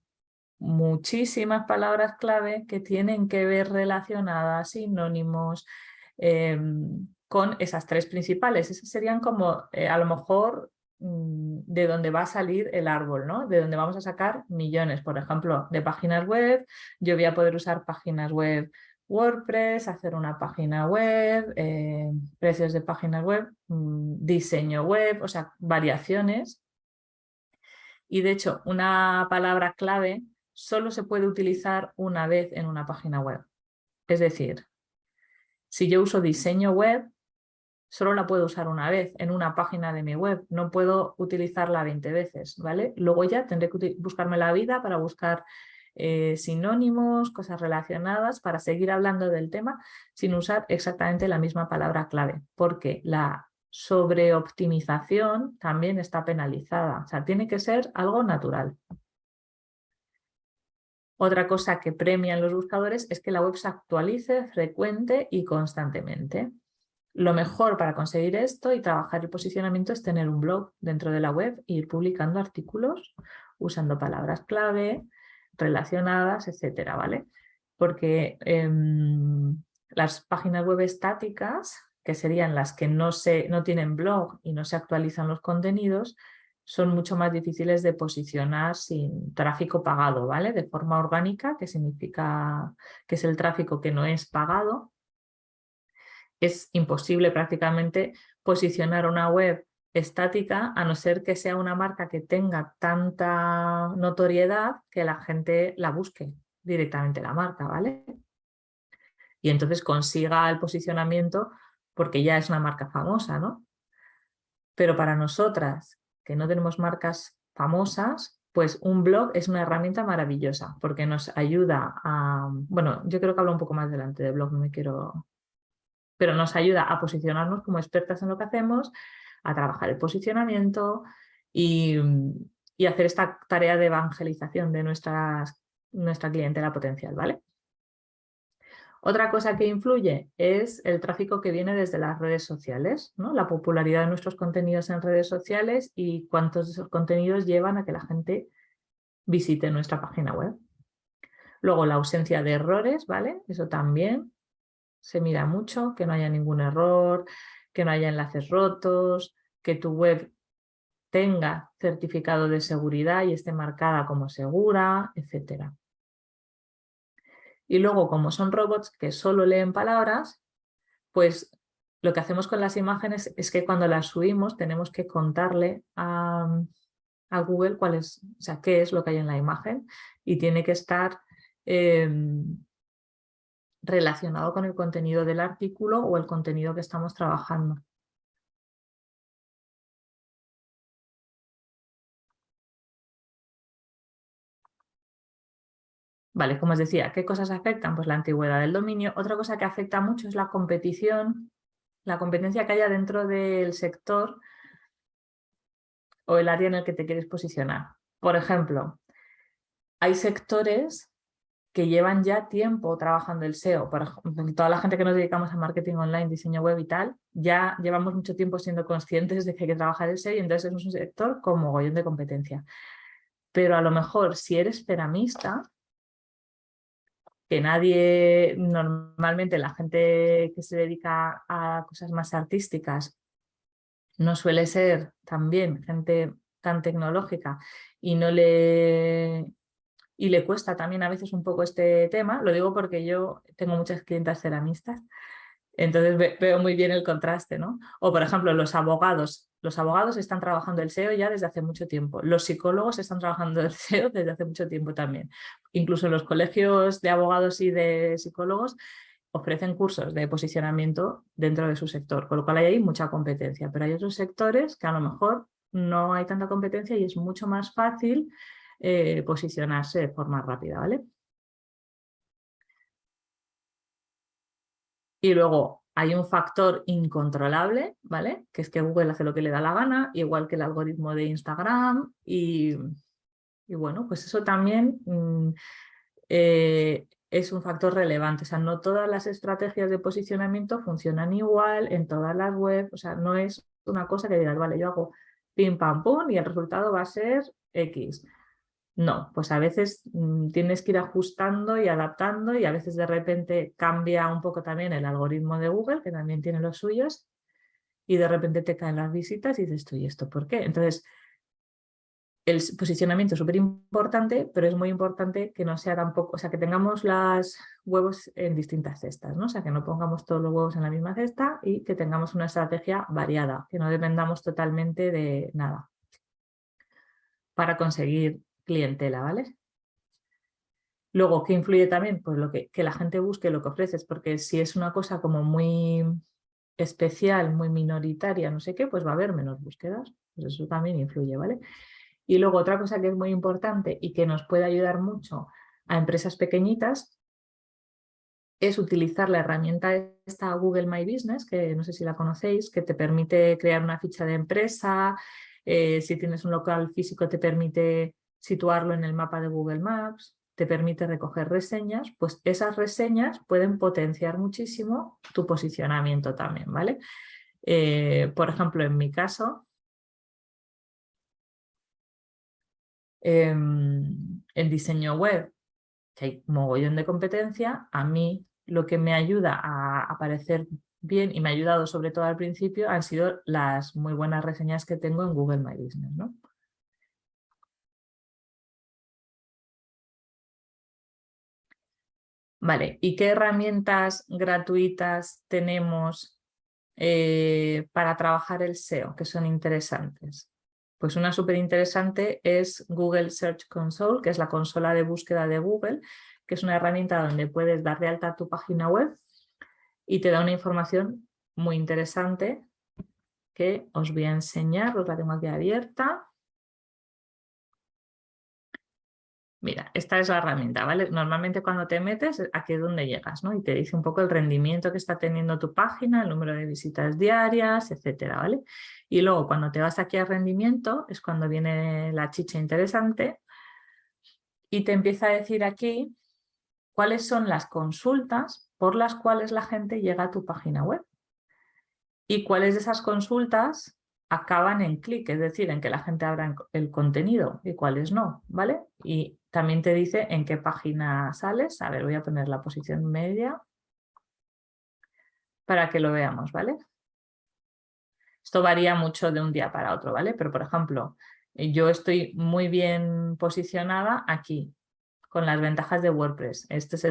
muchísimas palabras clave que tienen que ver relacionadas, sinónimos, em, con esas tres principales. Esas serían como, eh, a lo mejor, de donde va a salir el árbol, ¿no? De donde vamos a sacar millones, por ejemplo, de páginas web. Yo voy a poder usar páginas web WordPress, hacer una página web, eh, precios de páginas web, mm, diseño web, o sea, variaciones. Y de hecho, una palabra clave solo se puede utilizar una vez en una página web. Es decir, si yo uso diseño web, solo la puedo usar una vez en una página de mi web, no puedo utilizarla 20 veces, ¿vale? Luego ya tendré que buscarme la vida para buscar eh, sinónimos, cosas relacionadas, para seguir hablando del tema sin usar exactamente la misma palabra clave, porque la sobreoptimización también está penalizada, o sea, tiene que ser algo natural. Otra cosa que premian los buscadores es que la web se actualice frecuente y constantemente. Lo mejor para conseguir esto y trabajar el posicionamiento es tener un blog dentro de la web e ir publicando artículos usando palabras clave, relacionadas, etcétera, ¿vale? Porque em, las páginas web estáticas, que serían las que no, se, no tienen blog y no se actualizan los contenidos, son mucho más difíciles de posicionar sin tráfico pagado, ¿vale? De forma orgánica, que significa que es el tráfico que no es pagado. Es imposible prácticamente posicionar una web estática, a no ser que sea una marca que tenga tanta notoriedad que la gente la busque directamente la marca, ¿vale? Y entonces consiga el posicionamiento porque ya es una marca famosa, ¿no? Pero para nosotras, que no tenemos marcas famosas, pues un blog es una herramienta maravillosa porque nos ayuda a... Bueno, yo creo que hablo un poco más delante de blog, no me quiero... Pero nos ayuda a posicionarnos como expertas en lo que hacemos, a trabajar el posicionamiento y, hacer esta tarea de evangelización de nuestra clientela potencial. ¿vale? Otra cosa que influye es el tráfico que viene desde las redes sociales, ¿no? la popularidad de nuestros contenidos en redes sociales y cuántos contenidos llevan a que la gente visite nuestra página web. Luego la ausencia de errores, ¿vale? Eso también se mira mucho, que no haya ningún error, que no haya enlaces rotos, que tu web tenga certificado de seguridad y esté marcada como segura, etc. Y luego, como son robots que solo leen palabras, pues lo que hacemos con las imágenes es que cuando las subimos tenemos que contarle a, Google cuál es, o sea, qué es lo que hay en la imagen y tiene que estar em, relacionado con el contenido del artículo o el contenido que estamos trabajando. Vale, como os decía, ¿qué cosas afectan? Pues la antigüedad del dominio. Otra cosa que afecta mucho es la competición, la competencia que haya dentro del sector o el área en el que te quieres posicionar. Por ejemplo, hay sectores que llevan ya tiempo trabajando el SEO. Ejemplo, toda la gente que nos dedicamos a marketing online, diseño web y tal, ya llevamos mucho tiempo siendo conscientes de que hay que trabajar el SEO y entonces es un sector con mogollón de competencia. Pero a lo mejor si eres ceramista, que nadie, normalmente la gente que se dedica a cosas más artísticas no suele ser también gente tan tecnológica y no le y le cuesta también a veces un poco este tema, lo digo porque yo tengo muchas clientas ceramistas, entonces veo muy bien el contraste, ¿no? O por ejemplo, los abogados. Los abogados están trabajando el SEO ya desde hace mucho tiempo. Los psicólogos están trabajando el SEO desde hace mucho tiempo también. Incluso los colegios de abogados y de psicólogos ofrecen cursos de posicionamiento dentro de su sector, con lo cual hay ahí mucha competencia. Pero hay otros sectores que a lo mejor no hay tanta competencia y es mucho más fácil eh, posicionarse de forma rápida, ¿vale? Y luego hay un factor incontrolable, ¿vale? Que es que Google hace lo que le da la gana, igual que el algoritmo de Instagram. Y, bueno, pues eso también mm, eh, es un factor relevante. O sea, no todas las estrategias de posicionamiento funcionan igual en todas las webs. O sea, no es una cosa que digas, vale, yo hago pim pam pum y el resultado va a ser X. No, pues a veces mm, tienes que ir ajustando y adaptando y a veces de repente cambia un poco también el algoritmo de Google, que también tiene los suyos, y de repente te caen las visitas y dices, ¿y esto por qué? Entonces, el posicionamiento es súper importante, pero es muy importante que no sea tampoco, o sea, que tengamos los huevos en distintas cestas, ¿no? O sea, que no pongamos todos los huevos en la misma cesta y que tengamos una estrategia variada, que no dependamos totalmente de nada para conseguir clientela, ¿vale? Luego, ¿qué influye también? Pues lo que, que la gente busque lo que ofreces, porque si es una cosa como muy especial, muy minoritaria, no sé qué, pues va a haber menos búsquedas. Pues eso también influye, ¿vale? Y luego otra cosa que es muy importante y que nos puede ayudar mucho a empresas pequeñitas es utilizar la herramienta esta Google My Business, que no sé si la conocéis, que te permite crear una ficha de empresa, eh, si tienes un local físico te permite situarlo en el mapa de Google Maps, te permite recoger reseñas, pues esas reseñas pueden potenciar muchísimo tu posicionamiento también, ¿vale? Eh, por ejemplo, en mi caso, em, en diseño web, que hay mogollón de competencia, a mí lo que me ayuda a aparecer bien y me ha ayudado sobre todo al principio han sido las muy buenas reseñas que tengo en Google My Business, ¿no? Vale, ¿y qué herramientas gratuitas tenemos eh, para trabajar el SEO que son interesantes? Pues una súper interesante es Google Search Console, que es la consola de búsqueda de Google, que es una herramienta donde puedes dar de alta tu página web y te da una información muy interesante que os voy a enseñar, os la tengo aquí abierta. Mira, esta es la herramienta, ¿vale? Normalmente cuando te metes, aquí es donde llegas, ¿no? Y te dice un poco el rendimiento que está teniendo tu página, el número de visitas diarias, etcétera, ¿vale? Y luego cuando te vas aquí a rendimiento es cuando viene la chicha interesante y te empieza a decir aquí cuáles son las consultas por las cuales la gente llega a tu página web. Y cuáles de esas consultas acaban en clic, es decir, en que la gente abra el contenido y cuáles no, ¿vale? Y también te dice en qué página sales. A ver, voy a poner la posición media para que lo veamos, ¿vale? Esto varía mucho de un día para otro, ¿vale? Pero, por ejemplo, yo estoy muy bien posicionada aquí, con las ventajas de WordPress. Esta es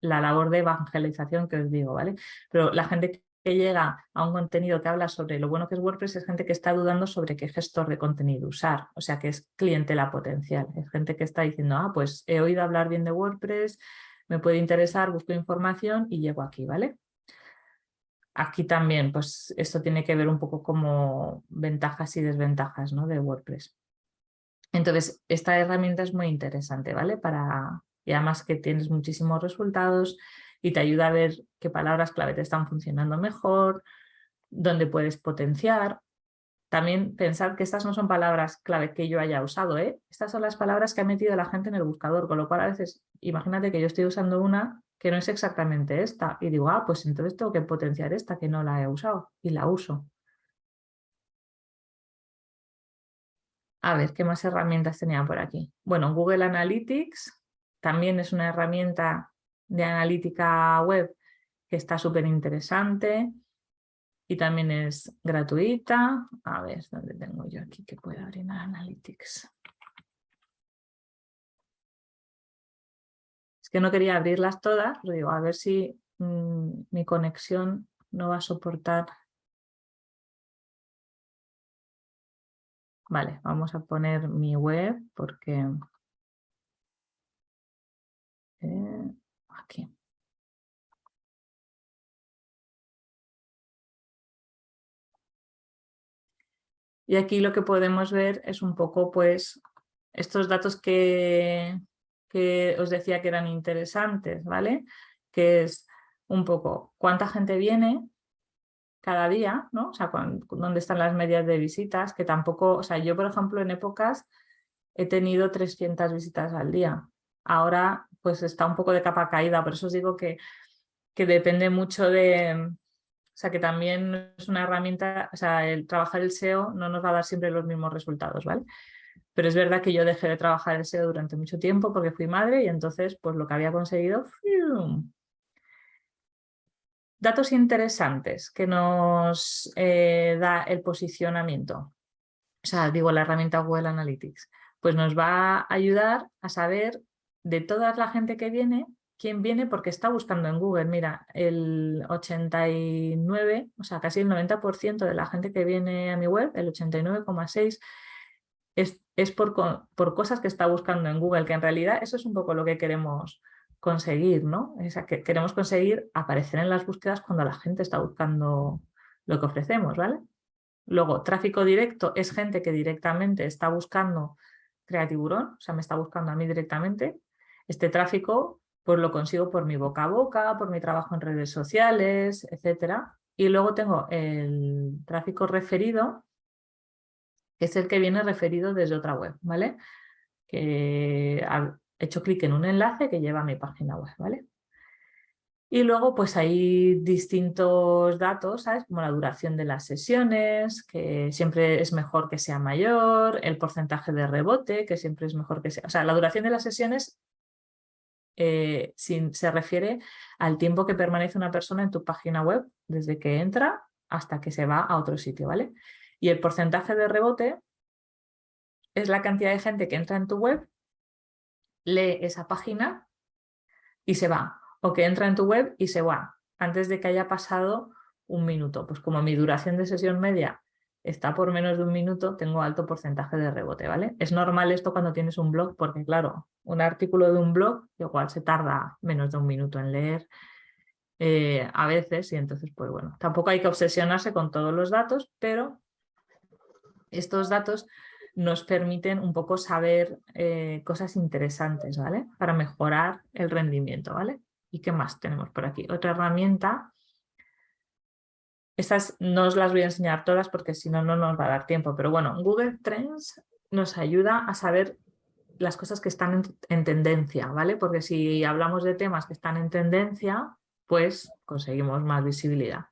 la labor de evangelización que os digo, ¿vale? Pero la gente que llega a un contenido que habla sobre lo bueno que es WordPress es gente que está dudando sobre qué gestor de contenido usar, o sea que es clientela potencial, es gente que está diciendo, ah, pues he oído hablar bien de WordPress, me puede interesar, busco información y llego aquí, ¿vale? Aquí también, pues esto tiene que ver un poco como ventajas y desventajas ¿no? de WordPress. Entonces, esta herramienta es muy interesante, ¿vale? Para, y además que tienes muchísimos resultados, y te ayuda a ver qué palabras clave te están funcionando mejor, dónde puedes potenciar. También pensar que estas no son palabras clave que yo haya usado, ¿eh? estas son las palabras que ha metido la gente en el buscador, con lo cual a veces imagínate que yo estoy usando una que no es exactamente esta y digo, ah, pues entonces tengo que potenciar esta que no la he usado y la uso. A ver, ¿qué más herramientas tenía por aquí? Bueno, Google Analytics también es una herramienta de analítica web que está súper interesante y también es gratuita. A ver, ¿dónde tengo yo aquí que puedo abrir Analytics? Es que no quería abrirlas todas, digo, a ver si mm, mi conexión no va a soportar. Vale, vamos a poner mi web porque... Eh, Y aquí lo que podemos ver es un poco pues estos datos que, que os decía que eran interesantes, ¿vale? Que es un poco cuánta gente viene cada día, ¿no? O sea, dónde están las medias de visitas, que tampoco, o sea, yo por ejemplo en épocas he tenido 300 visitas al día. Ahora pues está un poco de capa caída, por eso os digo que, que depende mucho de... O sea, que también es una herramienta, o sea, el trabajar el SEO no nos va a dar siempre los mismos resultados, ¿vale? Pero es verdad que yo dejé de trabajar el SEO durante mucho tiempo porque fui madre y entonces pues lo que había conseguido... Datos interesantes que nos eh, da el posicionamiento. O sea, digo, la herramienta Google Analytics. Pues nos va a ayudar a saber de toda la gente que viene, quién viene porque está buscando en Google. Mira, el 89, o sea, casi el 90% de la gente que viene a mi web, el 89,6%, es, es por, por, cosas que está buscando en Google, que en realidad eso es un poco lo que queremos conseguir, ¿no? Es que queremos conseguir aparecer en las búsquedas cuando la gente está buscando lo que ofrecemos, ¿vale? Luego, tráfico directo es gente que directamente está buscando Creatiburón, o sea, me está buscando a mí directamente, este tráfico pues lo consigo por mi boca a boca, por mi trabajo en redes sociales, etcétera. Y luego tengo el tráfico referido, que es el que viene referido desde otra web, ¿vale? Que he hecho clic en un enlace que lleva a mi página web, ¿vale? Y luego pues hay distintos datos. Como la duración de las sesiones, que siempre es mejor que sea mayor, el porcentaje de rebote, que siempre es mejor que sea... O sea, la duración de las sesiones eh, se refiere al tiempo que permanece una persona en tu página web desde que entra hasta que se va a otro sitio, ¿vale? Y el porcentaje de rebote es la cantidad de gente que entra en tu web, lee esa página y se va, o que entra en tu web y se va, antes de que haya pasado un minuto. Pues como mi duración de sesión media está por menos de un minuto, tengo alto porcentaje de rebote, ¿vale? Es normal esto cuando tienes un blog porque, claro, un artículo de un blog igual se tarda menos de un minuto en leer eh, a veces y entonces, pues bueno, tampoco hay que obsesionarse con todos los datos, pero estos datos nos permiten un poco saber eh, cosas interesantes, ¿vale? Para mejorar el rendimiento, ¿vale? ¿Y qué más tenemos por aquí? Otra herramienta estas no os las voy a enseñar todas porque si no, no nos va a dar tiempo. Pero bueno, Google Trends nos ayuda a saber las cosas que están en, tendencia, ¿vale? Porque si hablamos de temas que están en tendencia, pues conseguimos más visibilidad.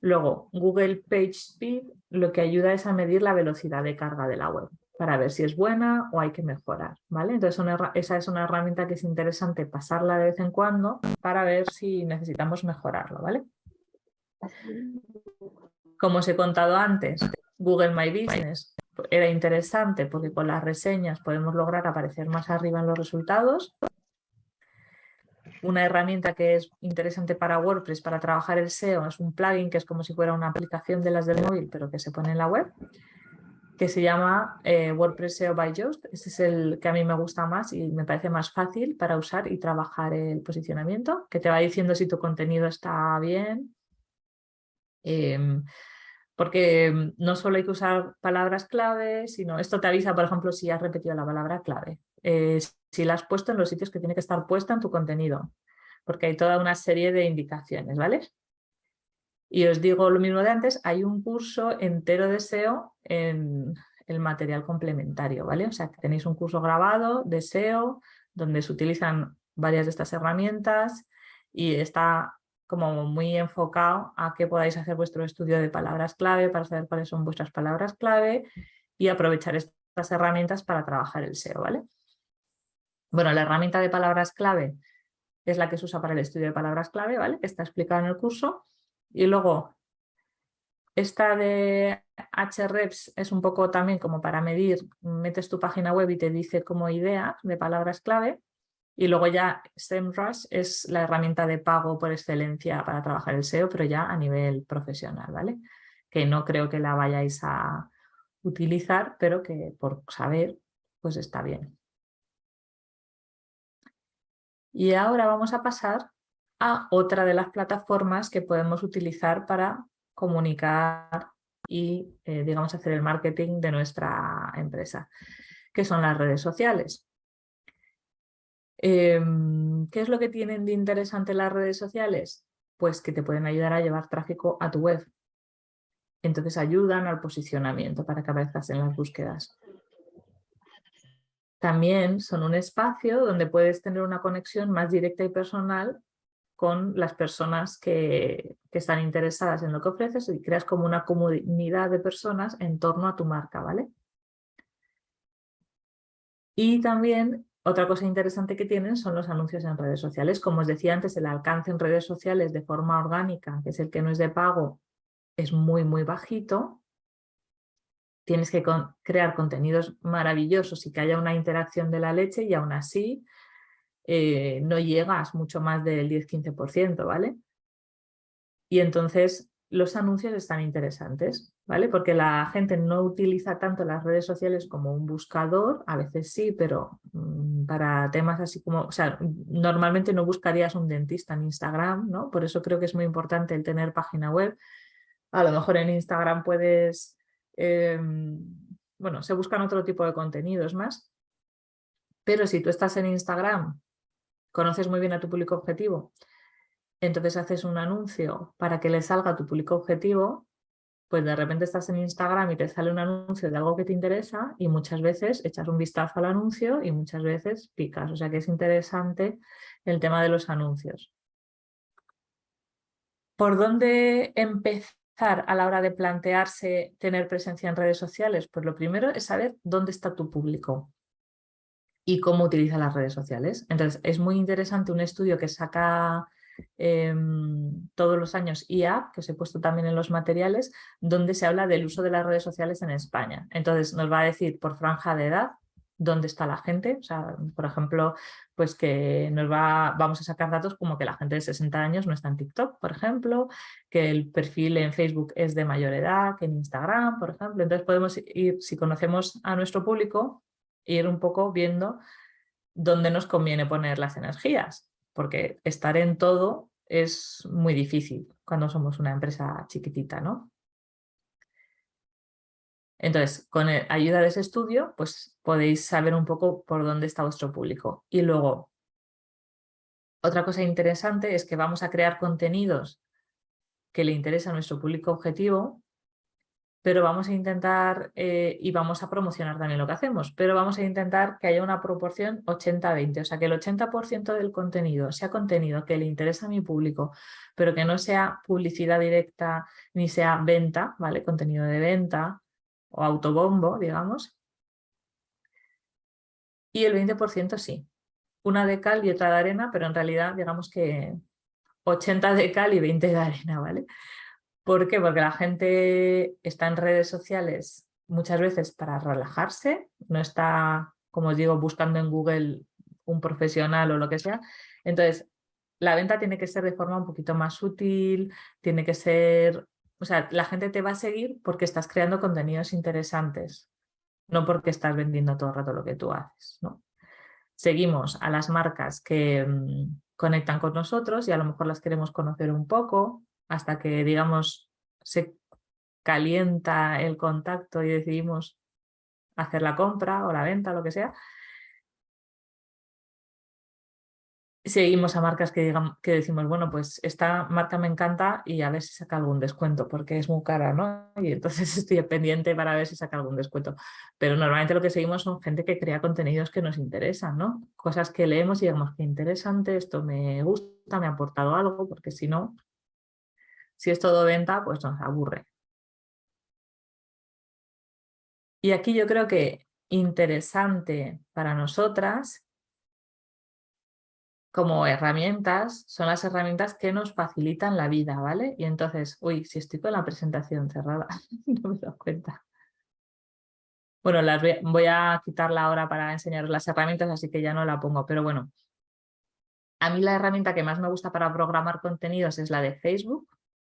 Luego, Google PageSpeed lo que ayuda es a medir la velocidad de carga de la web para ver si es buena o hay que mejorar, ¿vale? Entonces esa es una herramienta que es interesante pasarla de vez en cuando para ver si necesitamos mejorarlo, ¿vale? Como os he contado antes, Google My Business era interesante porque con las reseñas podemos lograr aparecer más arriba en los resultados. Una herramienta que es interesante para WordPress para trabajar el SEO es un plugin que es como si fuera una aplicación de las del móvil pero que se pone en la web que se llama eh, WordPress SEO by Yoast. Este es el que a mí me gusta más y me parece más fácil para usar y trabajar el posicionamiento, que te va diciendo si tu contenido está bien. Em, porque no solo hay que usar palabras clave, sino esto te avisa, por ejemplo, si has repetido la palabra clave. Eh, si la has puesto en los sitios que tiene que estar puesta en tu contenido, porque hay toda una serie de indicaciones, ¿vale? Y os digo lo mismo de antes, hay un curso entero de SEO en el material complementario, ¿vale? O sea, tenéis un curso grabado de SEO donde se utilizan varias de estas herramientas y está como muy enfocado a que podáis hacer vuestro estudio de palabras clave para saber cuáles son vuestras palabras clave y aprovechar estas herramientas para trabajar el SEO, ¿vale? Bueno, la herramienta de palabras clave es la que se usa para el estudio de palabras clave, ¿vale? Que está explicada en el curso. Y luego, esta de HREPS es un poco también como para medir, metes tu página web y te dice como ideas de palabras clave. Y luego ya SEMrush es la herramienta de pago por excelencia para trabajar el SEO, pero ya a nivel profesional, ¿vale? Que no creo que la vayáis a utilizar, pero que por saber, pues está bien. Y ahora vamos a pasar a otra de las plataformas que podemos utilizar para comunicar y, eh, digamos, hacer el marketing de nuestra empresa, que son las redes sociales. Em, ¿Qué es lo que tienen de interesante las redes sociales? Pues que te pueden ayudar a llevar tráfico a tu web. Entonces ayudan al posicionamiento para que aparezcas en las búsquedas. También son un espacio donde puedes tener una conexión más directa y personal con las personas que, están interesadas en lo que ofreces y creas como una comunidad de personas en torno a tu marca, ¿vale? Y también otra cosa interesante que tienen son los anuncios en redes sociales. Como os decía antes, el alcance en redes sociales de forma orgánica, que es el que no es de pago, es muy, muy bajito. Tienes que crear contenidos maravillosos y que haya una interacción de la leche y aún así eh, no llegas mucho más del 10-15%, ¿vale? Y entonces los anuncios están interesantes, ¿vale? Porque la gente no utiliza tanto las redes sociales como un buscador, a veces sí, pero mm, para temas así como, o sea, normalmente no buscarías un dentista en Instagram, ¿no? Por eso creo que es muy importante el tener página web. A lo mejor en Instagram puedes, em, bueno, se buscan otro tipo de contenidos más, pero si tú estás en Instagram conoces muy bien a tu público objetivo, entonces haces un anuncio para que le salga a tu público objetivo, pues de repente estás en Instagram y te sale un anuncio de algo que te interesa y muchas veces echas un vistazo al anuncio y muchas veces picas. O sea que es interesante el tema de los anuncios. ¿Por dónde empezar a la hora de plantearse tener presencia en redes sociales? Pues lo primero es saber dónde está tu público y cómo utiliza las redes sociales. Entonces, es muy interesante un estudio que saca em, todos los años IA, que os he puesto también en los materiales, donde se habla del uso de las redes sociales en España. Entonces, nos va a decir por franja de edad dónde está la gente. O sea, por ejemplo, pues que nos va, vamos a sacar datos como que la gente de 60 años no está en TikTok, por ejemplo, que el perfil en Facebook es de mayor edad que en Instagram, por ejemplo. Entonces podemos ir, si conocemos a nuestro público, ir un poco viendo dónde nos conviene poner las energías, porque estar en todo es muy difícil cuando somos una empresa chiquitita, ¿no? Entonces, con ayuda de ese estudio, pues podéis saber un poco por dónde está vuestro público. Y luego, otra cosa interesante es que vamos a crear contenidos que le interesa a nuestro público objetivo pero vamos a intentar, eh, y vamos a promocionar también lo que hacemos, pero vamos a intentar que haya una proporción 80-20, o sea que el 80% del contenido sea contenido que le interesa a mi público, pero que no sea publicidad directa ni sea venta, ¿vale? Contenido de venta o autobombo, digamos. Y el 20% sí, una de cal y otra de arena, pero en realidad digamos que 80 de cal y 20 de arena, ¿vale? ¿Por qué? Porque la gente está en redes sociales muchas veces para relajarse, no está, como os digo, buscando en Google un profesional o lo que sea. Entonces, la venta tiene que ser de forma un poquito más útil, tiene que ser... O sea, la gente te va a seguir porque estás creando contenidos interesantes, no porque estás vendiendo todo el rato lo que tú haces. ¿no? Seguimos a las marcas que mm, conectan con nosotros y a lo mejor las queremos conocer un poco, hasta que, digamos, se calienta el contacto y decidimos hacer la compra o la venta, lo que sea. Seguimos a marcas que, digan, que decimos, bueno, pues esta marca me encanta y a ver si saca algún descuento, porque es muy cara, ¿no? Y entonces estoy pendiente para ver si saca algún descuento. Pero normalmente lo que seguimos son gente que crea contenidos que nos interesan, ¿no? Cosas que leemos y digamos, qué interesante, esto me gusta, me ha aportado algo, porque si no, si es todo venta, pues nos aburre. Y aquí yo creo que interesante para nosotras como herramientas son las herramientas que nos facilitan la vida, ¿vale? Y entonces, uy, si estoy con la presentación cerrada, no me doy cuenta. Bueno, las voy, voy a quitarla ahora para enseñar las herramientas, así que ya no la pongo, pero bueno. A mí la herramienta que más me gusta para programar contenidos es la de Facebook,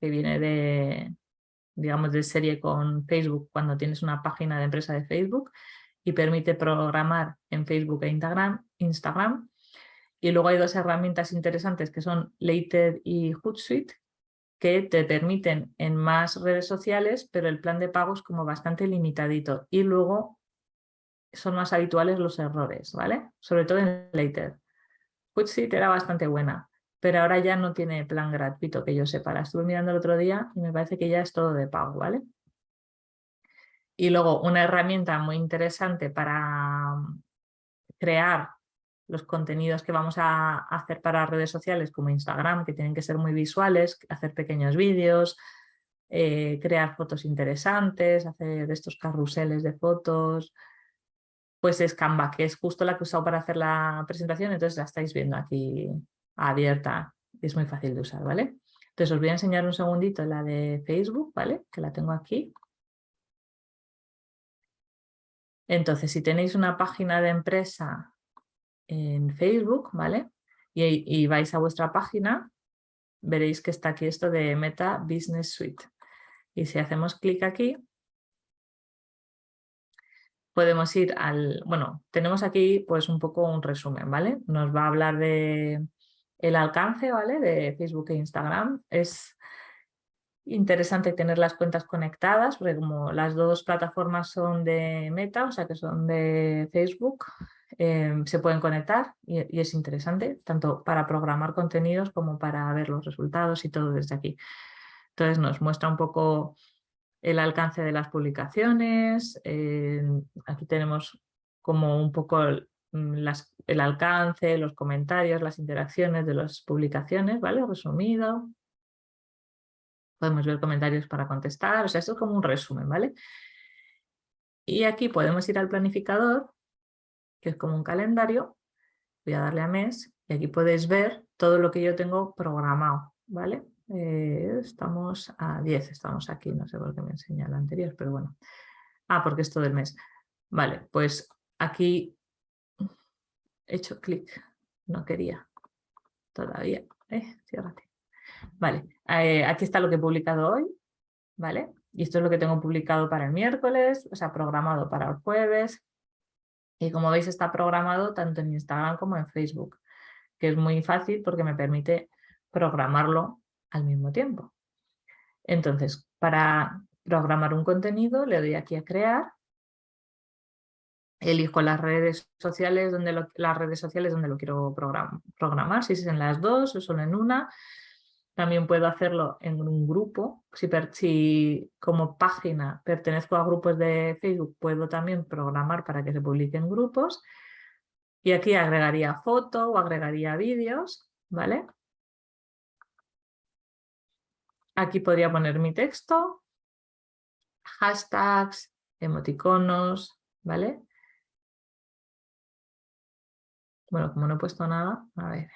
que viene de, digamos, de serie con Facebook cuando tienes una página de empresa de Facebook y permite programar en Facebook e Instagram. Instagram. Y luego hay dos herramientas interesantes que son Later y Hootsuite que te permiten en más redes sociales, pero el plan de pago es como bastante limitadito. Y luego son más habituales los errores, ¿vale? Sobre todo en Later. Hootsuite era bastante buena, pero ahora ya no tiene plan gratuito que yo sepa. La estuve mirando el otro día y me parece que ya es todo de pago, ¿vale? Y luego una herramienta muy interesante para mm, crear los contenidos que vamos a hacer para redes sociales como Instagram, que tienen que ser muy visuales, hacer pequeños vídeos, eh, crear fotos interesantes, hacer estos carruseles de fotos, pues es Canva, que es justo la que he usado para hacer la presentación, entonces la estáis viendo aquí abierta, es muy fácil de usar, ¿vale? Entonces os voy a enseñar un segundito la de Facebook, ¿vale? Que la tengo aquí. Entonces, si tenéis una página de empresa en Facebook, ¿vale? Y, vais a vuestra página, veréis que está aquí esto de Meta Business Suite. Y si hacemos clic aquí, podemos ir al... Bueno, tenemos aquí pues un poco un resumen, ¿vale? Nos va a hablar de el alcance ¿vale? de Facebook e Instagram. Es interesante tener las cuentas conectadas, porque como las dos plataformas son de Meta, o sea que son de Facebook, em, se pueden conectar y, es interesante, tanto para programar contenidos como para ver los resultados y todo desde aquí. Entonces nos muestra un poco el alcance de las publicaciones, aquí tenemos como un poco Mm, el alcance, los comentarios, las interacciones de las publicaciones, ¿vale? Resumido. Podemos ver comentarios para contestar, o sea, esto es como un resumen, ¿vale? Y aquí podemos ir al planificador, que es como un calendario. Voy a darle a mes y aquí podéis ver todo lo que yo tengo programado, ¿vale? Eh, estamos a 10, estamos aquí, no sé por qué me enseña el anterior, pero bueno. Ah, porque es todo el mes. Vale, pues aquí hecho clic, no quería todavía, eh, Vale, eh, aquí está lo que he publicado hoy, ¿vale? Y esto es lo que tengo publicado para el miércoles, o sea, programado para el jueves. Y como veis está programado tanto en Instagram como en Facebook, que es muy fácil porque me permite programarlo al mismo tiempo. Entonces, para programar un contenido le doy aquí a crear elijo las redes sociales donde lo, las redes sociales donde lo quiero programar, si es en las dos o solo en una. También puedo hacerlo en un grupo. Si, si, como página pertenezco a grupos de Facebook, puedo también programar para que se publiquen grupos. Y aquí agregaría foto o agregaría vídeos, ¿vale? Aquí podría poner mi texto, hashtags, emoticonos, ¿vale? Bueno, como no he puesto nada, a ver,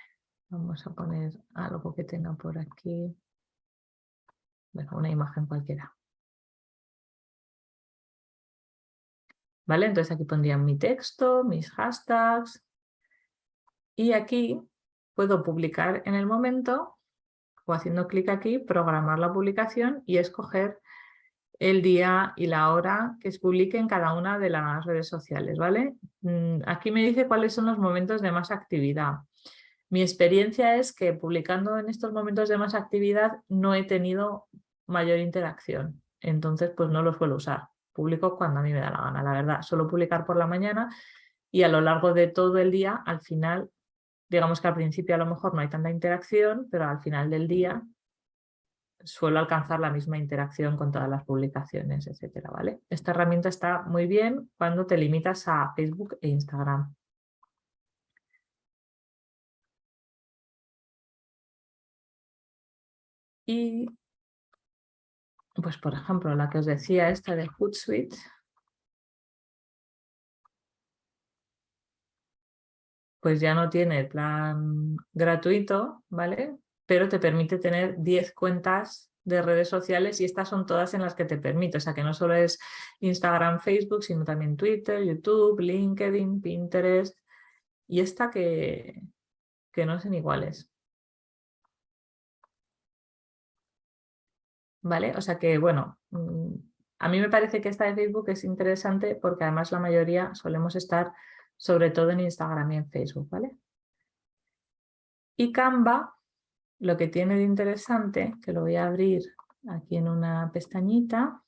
vamos a poner algo que tenga por aquí. Bueno, una imagen cualquiera. ¿Vale? Entonces aquí pondría mi texto, mis hashtags. Y aquí puedo publicar en el momento o haciendo clic aquí, programar la publicación y escoger el día y la hora que se publique en cada una de las redes sociales. ¿vale? Mm, aquí me dice cuáles son los momentos de más actividad. Mi experiencia es que publicando en estos momentos de más actividad no he tenido mayor interacción, entonces pues no lo suelo usar. Publico cuando a mí me da la gana, la verdad. Suelo publicar por la mañana y a lo largo de todo el día, al final, digamos que al principio a lo mejor no hay tanta interacción, pero al final del día suelo alcanzar la misma interacción con todas las publicaciones, etcétera, ¿vale? Esta herramienta está muy bien cuando te limitas a Facebook e Instagram. Y, pues por ejemplo, la que os decía, esta de Hootsuite, pues ya no tiene plan gratuito, ¿vale? Pero te permite tener 10 cuentas de redes sociales y estas son todas en las que te permite, o sea que no solo es Instagram, Facebook, sino también Twitter, YouTube, LinkedIn, Pinterest y esta que, que no son iguales. ¿Vale? O sea que, bueno, mm, a mí me parece que esta de Facebook es interesante porque además la mayoría solemos estar sobre todo en Instagram y en Facebook, ¿vale? Y Canva lo que tiene de interesante, que lo voy a abrir aquí en una pestañita,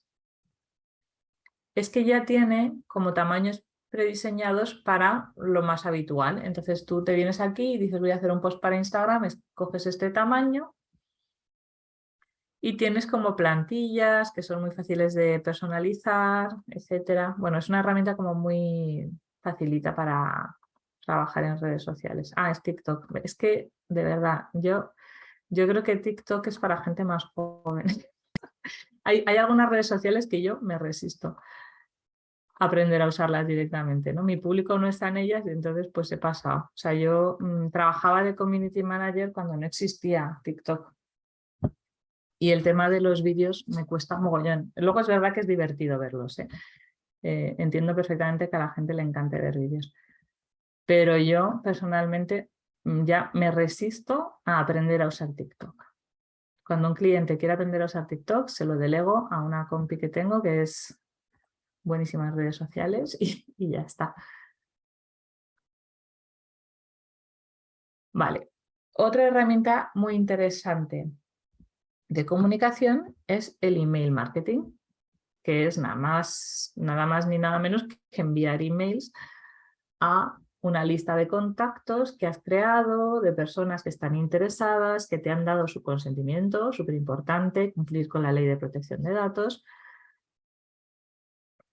es que ya tiene como tamaños prediseñados para lo más habitual. Entonces tú te vienes aquí y dices voy a hacer un post para Instagram, coges este tamaño y tienes como plantillas que son muy fáciles de personalizar, etcétera. Bueno, es una herramienta como muy facilita para trabajar en redes sociales. Ah, es TikTok. Es que, de verdad, yo yo creo que TikTok es para gente más joven. hay, algunas redes sociales que yo me resisto a aprender a usarlas directamente. ¿no? Mi público no está en ellas y entonces pues he pasado. O sea, yo mm, trabajaba de community manager cuando no existía TikTok. Y el tema de los vídeos me cuesta mogollón. Luego es verdad que es divertido verlos. ¿eh? Eh, entiendo perfectamente que a la gente le encante ver vídeos. Pero yo personalmente ya me resisto a aprender a usar TikTok. Cuando un cliente quiere aprender a usar TikTok, se lo delego a una compi que tengo que es buenísimas redes sociales y, y ya está. Vale, otra herramienta muy interesante de comunicación es el email marketing, que es nada más, nada más ni nada menos que enviar emails a una lista de contactos que has creado, de personas que están interesadas, que te han dado su consentimiento, súper importante, cumplir con la ley de protección de datos.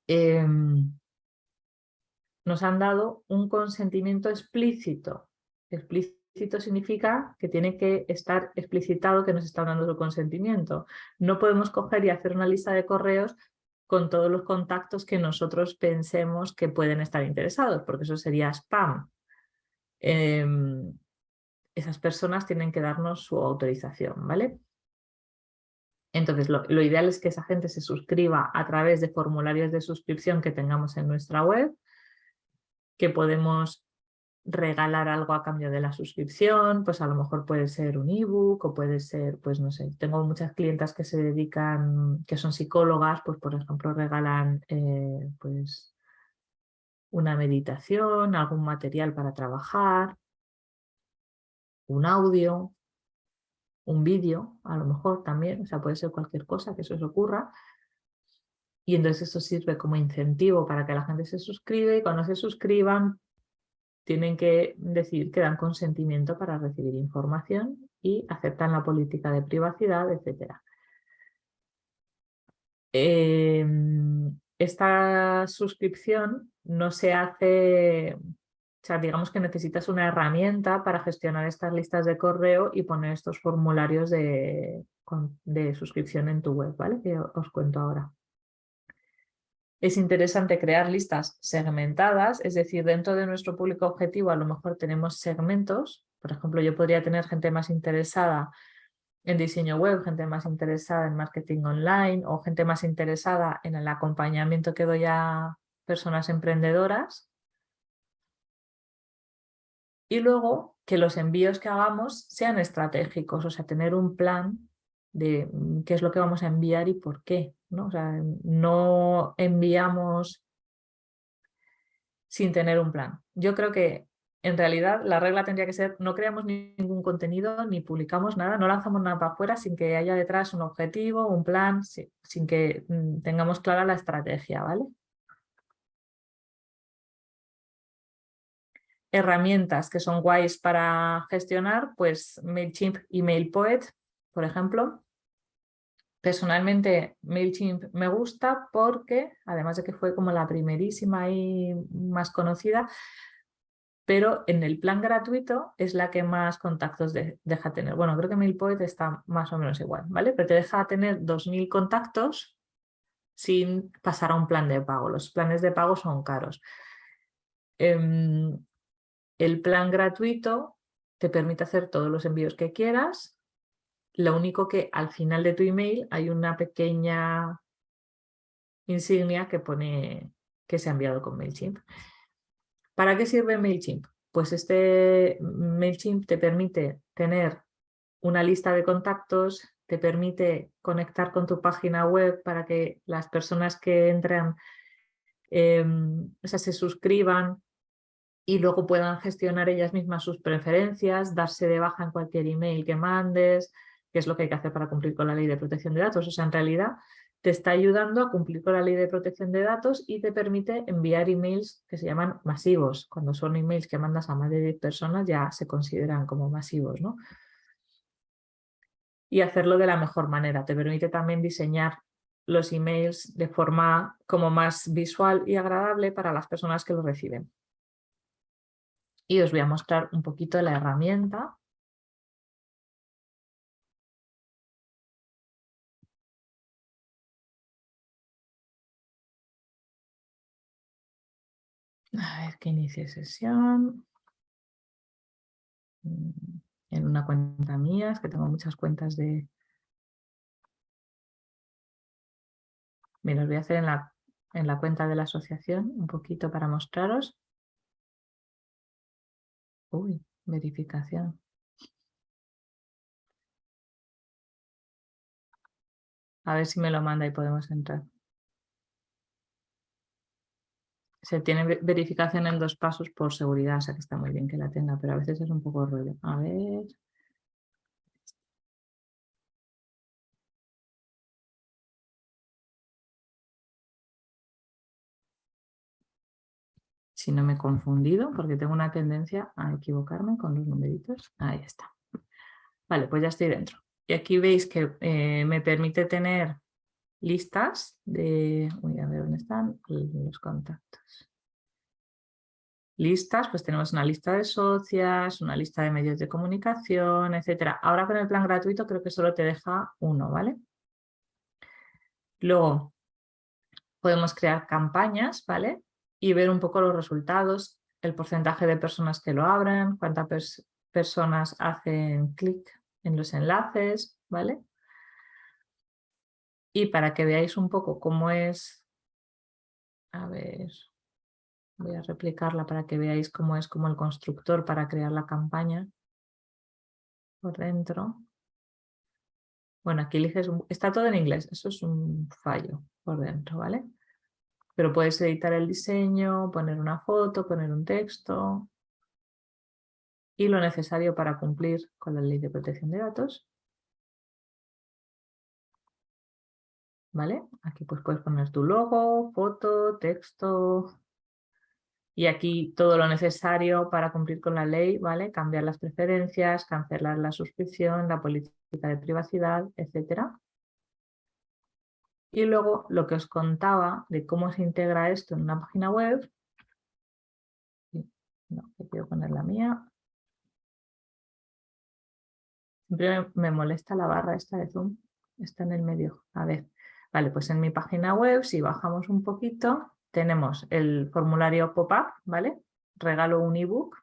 Em, nos han dado un consentimiento explícito. Explícito significa que tiene que estar explicitado que nos está dando su consentimiento. No podemos coger y hacer una lista de correos con todos los contactos que nosotros pensemos que pueden estar interesados, porque eso sería spam. Em, esas personas tienen que darnos su autorización, ¿vale? Entonces, lo, lo, ideal es que esa gente se suscriba a través de formularios de suscripción que tengamos en nuestra web, que podemos regalar algo a cambio de la suscripción, pues a lo mejor puede ser un ebook o puede ser, pues no sé, tengo muchas clientas que se dedican, que son psicólogas, pues por ejemplo regalan eh, pues una meditación, algún material para trabajar, un audio, un vídeo, a lo mejor también, o sea puede ser cualquier cosa que eso os ocurra, y entonces eso sirve como incentivo para que la gente se suscriba y cuando se suscriban tienen que decir que dan consentimiento para recibir información y aceptan la política de privacidad, etc. Em, esta suscripción no se hace, o sea, digamos que necesitas una herramienta para gestionar estas listas de correo y poner estos formularios de, de suscripción en tu web, ¿vale? Que os cuento ahora. Es interesante crear listas segmentadas, es decir, dentro de nuestro público objetivo a lo mejor tenemos segmentos, por ejemplo, yo podría tener gente más interesada en diseño web, gente más interesada en marketing online o gente más interesada en el acompañamiento que doy a personas emprendedoras. Y luego que los envíos que hagamos sean estratégicos, o sea, tener un plan de mm, qué es lo que vamos a enviar y por qué. ¿no? O sea, no enviamos sin tener un plan. Yo creo que en realidad la regla tendría que ser no creamos ningún contenido ni publicamos nada, no lanzamos nada para afuera sin que haya detrás un objetivo, un plan, sin que mm, tengamos clara la estrategia, ¿vale? Herramientas que son guays para gestionar, pues MailChimp y MailPoet, por ejemplo, Personalmente MailChimp me gusta porque, además de que fue como la primerísima y más conocida, pero en el plan gratuito es la que más contactos deja tener. Bueno, creo que MailPoet está más o menos igual, ¿vale? Pero te deja tener 2.000 contactos sin pasar a un plan de pago. Los planes de pago son caros. Em, el plan gratuito te permite hacer todos los envíos que quieras lo único que al final de tu email hay una pequeña insignia que pone que se ha enviado con MailChimp. ¿Para qué sirve MailChimp? Pues este MailChimp te permite tener una lista de contactos, te permite conectar con tu página web para que las personas que entran em, o sea, se suscriban y luego puedan gestionar ellas mismas sus preferencias, darse de baja en cualquier email que mandes, que es lo que hay que hacer para cumplir con la ley de protección de datos. O sea, en realidad te está ayudando a cumplir con la ley de protección de datos y te permite enviar emails que se llaman masivos. Cuando son emails que mandas a más de 10 personas ya se consideran como masivos. ¿no? Y hacerlo de la mejor manera. Te permite también diseñar los emails de forma como más visual y agradable para las personas que los reciben. Y os voy a mostrar un poquito la herramienta A ver que inicie sesión. Mm, en una cuenta mía, es que tengo muchas cuentas de... Me los voy a hacer en la, en la cuenta de la asociación, un poquito para mostraros. Uy, verificación. A ver si me lo manda y podemos entrar. Se tiene verificación en dos pasos por seguridad, o sea que está muy bien que la tenga, pero a veces es un poco rollo. A ver... Si no me he confundido, porque tengo una tendencia a equivocarme con los numeritos. Ahí está. Vale, pues ya estoy dentro. Y aquí veis que eh, me permite tener listas de... Voy a ver dónde están los contactos. Listas, pues tenemos una lista de socias, una lista de medios de comunicación, etcétera. Ahora con el plan gratuito creo que solo te deja uno, ¿vale? Luego podemos crear campañas, ¿vale? Y ver un poco los resultados, el porcentaje de personas que lo abren, cuántas personas hacen clic en los enlaces, ¿vale? Y para que veáis un poco cómo es, a ver, voy a replicarla para que veáis cómo es como el constructor para crear la campaña por dentro. Bueno, aquí eliges, está todo en inglés, eso es un fallo por dentro, ¿vale? Pero puedes editar el diseño, poner una foto, poner un texto y lo necesario para cumplir con la ley de protección de datos. ¿Vale? Aquí pues puedes poner tu logo, foto, texto, y aquí todo lo necesario para cumplir con la ley, ¿vale? Cambiar las preferencias, cancelar la suscripción, la política de privacidad, etcétera. Y luego lo que os contaba de cómo se integra esto en una página web. No, quiero poner la mía. Siempre me molesta la barra esta de Zoom. Está en el medio. A ver. Vale, pues en mi página web, si bajamos un poquito, tenemos el formulario pop-up, ¿vale? Regalo un ebook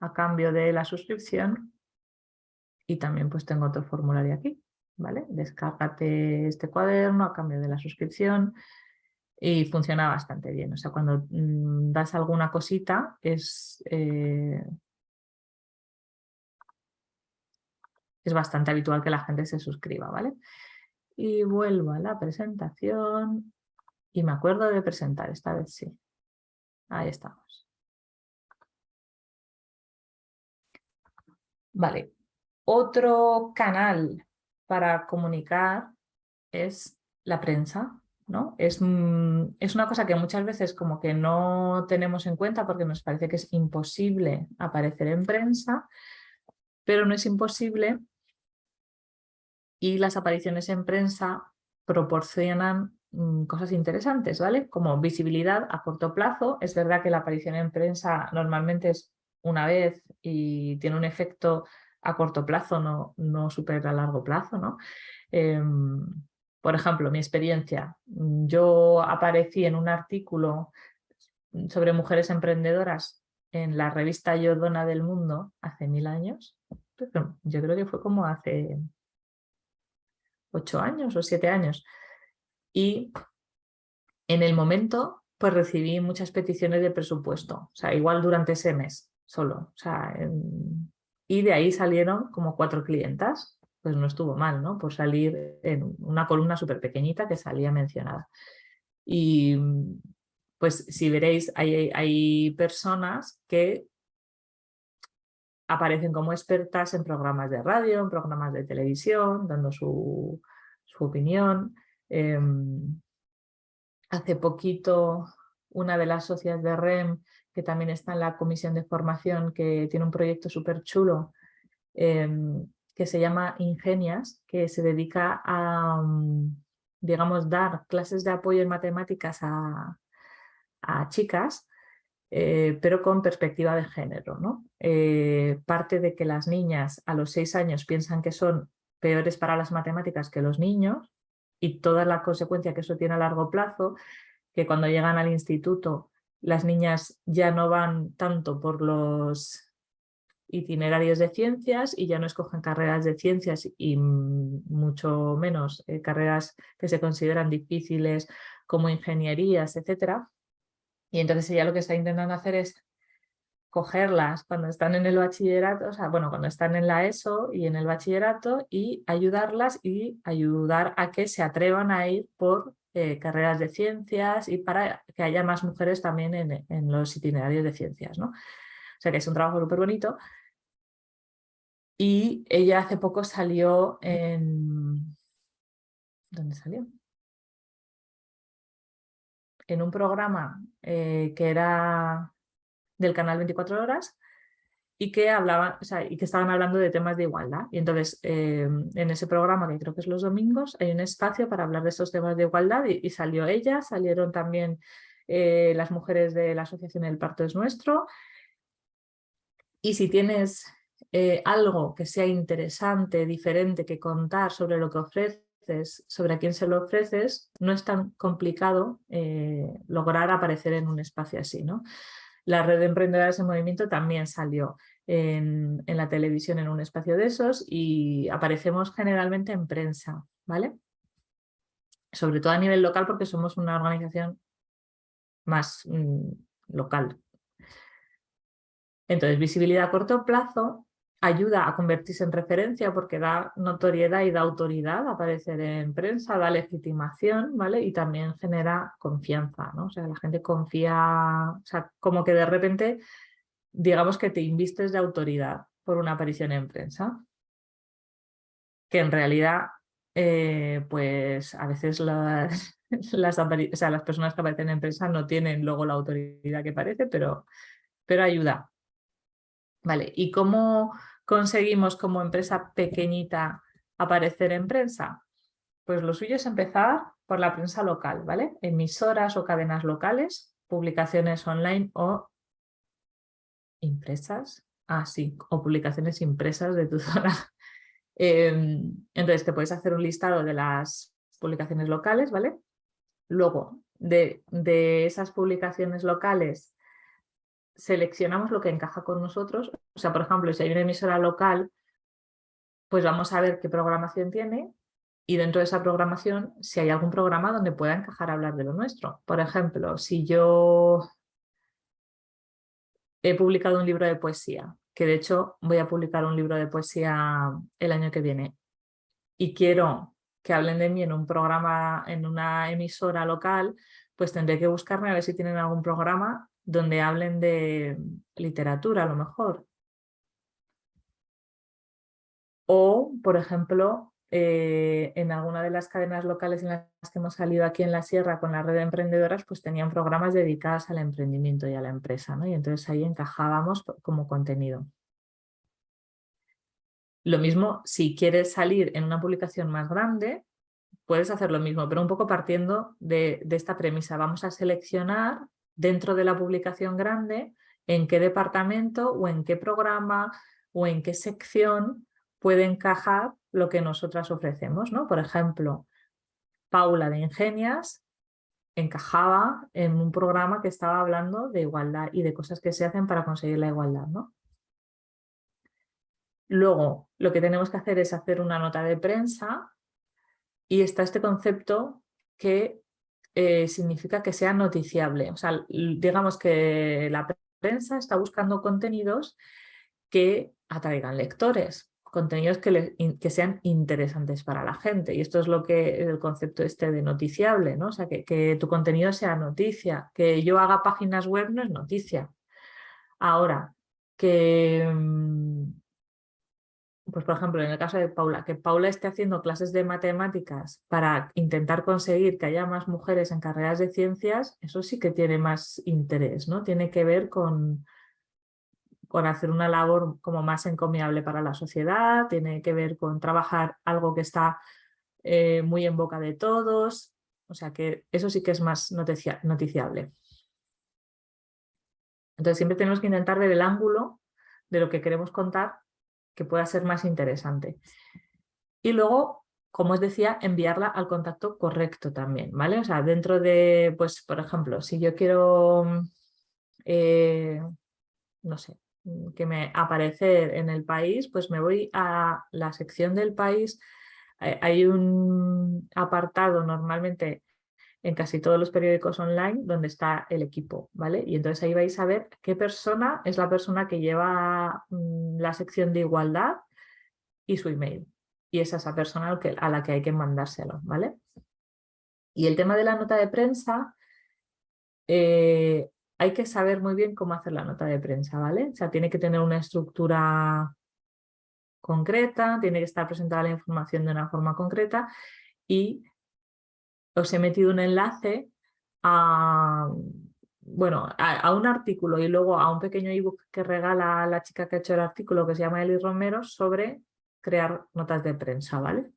a cambio de la suscripción. Y también pues tengo otro formulario aquí. ¿vale? Descárgate este cuaderno a cambio de la suscripción y funciona bastante bien. O sea, cuando mm, das alguna cosita es, eh, es bastante habitual que la gente se suscriba, ¿vale? Y vuelvo a la presentación y me acuerdo de presentar, esta vez sí. Ahí estamos. Vale, otro canal para comunicar es la prensa. ¿no? Es, mm, es, una cosa que muchas veces como que no tenemos en cuenta porque nos parece que es imposible aparecer en prensa, pero no es imposible y las apariciones en prensa proporcionan mm, cosas interesantes, ¿vale? Como visibilidad a corto plazo. Es verdad que la aparición en prensa normalmente es una vez y tiene un efecto a corto plazo, no, no súper a largo plazo. ¿no? Em, por ejemplo, mi experiencia. Yo aparecí en un artículo sobre mujeres emprendedoras en la revista Yo Dona del Mundo hace mil años. Yo creo que fue como hace ocho años o siete años. Y en el momento pues recibí muchas peticiones de presupuesto. O sea, igual durante ese mes solo. O sea, y de ahí salieron como cuatro clientas, pues no estuvo mal, ¿no? Por salir en una columna súper pequeñita que salía mencionada. Y pues si veréis, hay, hay personas que aparecen como expertas en programas de radio, en programas de televisión, dando su, su opinión. Em, hace poquito una de las socias de REM que también está en la comisión de formación, que tiene un proyecto súper chulo, em, que se llama Ingenias, que se dedica a, digamos, dar clases de apoyo en matemáticas a, chicas, eh, pero con perspectiva de género. ¿no? Eh, parte de que las niñas a los seis años piensan que son peores para las matemáticas que los niños y toda la consecuencia que eso tiene a largo plazo, que cuando llegan al instituto las niñas ya no van tanto por los itinerarios de ciencias y ya no escogen carreras de ciencias y mucho menos eh, carreras que se consideran difíciles como ingenierías, etc. Y entonces ella lo que está intentando hacer es cogerlas cuando están en el bachillerato, o sea, bueno, cuando están en la ESO y en el bachillerato y ayudarlas y ayudar a que se atrevan a ir por eh, carreras de ciencias y para que haya más mujeres también en, los itinerarios de ciencias. ¿no? O sea que es un trabajo súper bonito. Y ella hace poco salió en... ¿Dónde salió? En un programa eh, que era del canal 24 horas y que, hablaban, y que estaban hablando de temas de igualdad. Y entonces em, en ese programa, que creo que es los domingos, hay un espacio para hablar de estos temas de igualdad y, salió ella, salieron también eh, las mujeres de la Asociación El Parto es Nuestro. Y si tienes eh, algo que sea interesante, diferente, que contar sobre lo que sobre a quién se lo ofreces, no es tan complicado eh, lograr aparecer en un espacio así. ¿no? La red de emprendedoras en movimiento también salió en, la televisión en un espacio de esos y aparecemos generalmente en prensa, ¿vale? Sobre todo a nivel local porque somos una organización más mm, local. Entonces, visibilidad a corto plazo ayuda a convertirse en referencia porque da notoriedad y da autoridad aparecer en prensa, da legitimación, ¿vale? Y también genera confianza, ¿no? O sea, la gente confía, o sea, como que de repente, digamos que te invistes de autoridad por una aparición en prensa, que en realidad eh, pues a veces las, las, personas que aparecen en empresa no tienen luego la autoridad que parece, pero, pero ayuda. Vale, ¿y cómo conseguimos como empresa pequeñita aparecer en prensa? Pues lo suyo es empezar por la prensa local, ¿vale? Emisoras o cadenas locales, publicaciones online o impresas. Ah, sí, o publicaciones impresas de tu zona. Em, entonces te puedes hacer un listado de las publicaciones locales, ¿vale? Luego, de, de esas publicaciones locales, seleccionamos lo que encaja con nosotros. O sea, por ejemplo, si hay una emisora local, pues vamos a ver qué programación tiene y dentro de esa programación, si hay algún programa donde pueda encajar hablar de lo nuestro. Por ejemplo, si yo he publicado un libro de poesía, que de hecho voy a publicar un libro de poesía el año que viene, y quiero que hablen de mí en un programa, en una emisora local, pues tendré que buscarme a ver si tienen algún programa donde hablen de literatura a lo mejor. O, por ejemplo, eh, en alguna de las cadenas locales en las que hemos salido aquí en la sierra con la red de emprendedoras, pues tenían programas dedicados al emprendimiento y a la empresa, ¿no? Y entonces ahí encajábamos como contenido. Lo mismo, si quieres salir en una publicación más grande, puedes hacer lo mismo, pero un poco partiendo de, de esta premisa. Vamos a seleccionar dentro de la publicación grande en qué departamento o en qué programa o en qué sección puede encajar lo que nosotras ofrecemos. ¿no? Por ejemplo, Paula de Ingenias encajaba en un programa que estaba hablando de igualdad y de cosas que se hacen para conseguir la igualdad. ¿no? Luego, lo que tenemos que hacer es hacer una nota de prensa y está este concepto que eh, significa que sea noticiable. O sea, digamos que la prensa está buscando contenidos que atraigan lectores contenidos que, que, sean interesantes para la gente. Y esto es lo que el concepto este de noticiable, ¿no? O sea, que, que, tu contenido sea noticia. Que yo haga páginas web no es noticia. Ahora, que, mm, pues por ejemplo, en el caso de Paula, que Paula esté haciendo clases de matemáticas para intentar conseguir que haya más mujeres en carreras de ciencias, eso sí que tiene más interés, ¿no? Tiene que ver con, con hacer una labor como más encomiable para la sociedad, tiene que ver con trabajar algo que está eh, muy en boca de todos, o sea que eso sí que es más noticiable. Entonces siempre tenemos que intentar ver el ángulo de lo que queremos contar que pueda ser más interesante. Y luego, como os decía, enviarla al contacto correcto también, ¿vale? O sea, dentro de, pues, por ejemplo, si yo quiero, eh, no sé, Mm, que me aparecer en el país, pues me voy a la sección del país. Eh, hay un apartado normalmente en casi todos los periódicos online donde está el equipo, ¿vale? Y entonces ahí vais a ver qué persona es la persona que lleva mm, la sección de igualdad y su email. Y es esa persona a la que hay que mandárselo, ¿vale? Y el tema de la nota de prensa, eh, hay que saber muy bien cómo hacer la nota de prensa, ¿vale? O sea, tiene que tener una estructura concreta, tiene que estar presentada la información de una forma concreta y os he metido un enlace a, bueno, a, un artículo y luego a un pequeño ebook que regala la chica que ha hecho el artículo que se llama Eli Romero sobre crear notas de prensa, ¿vale?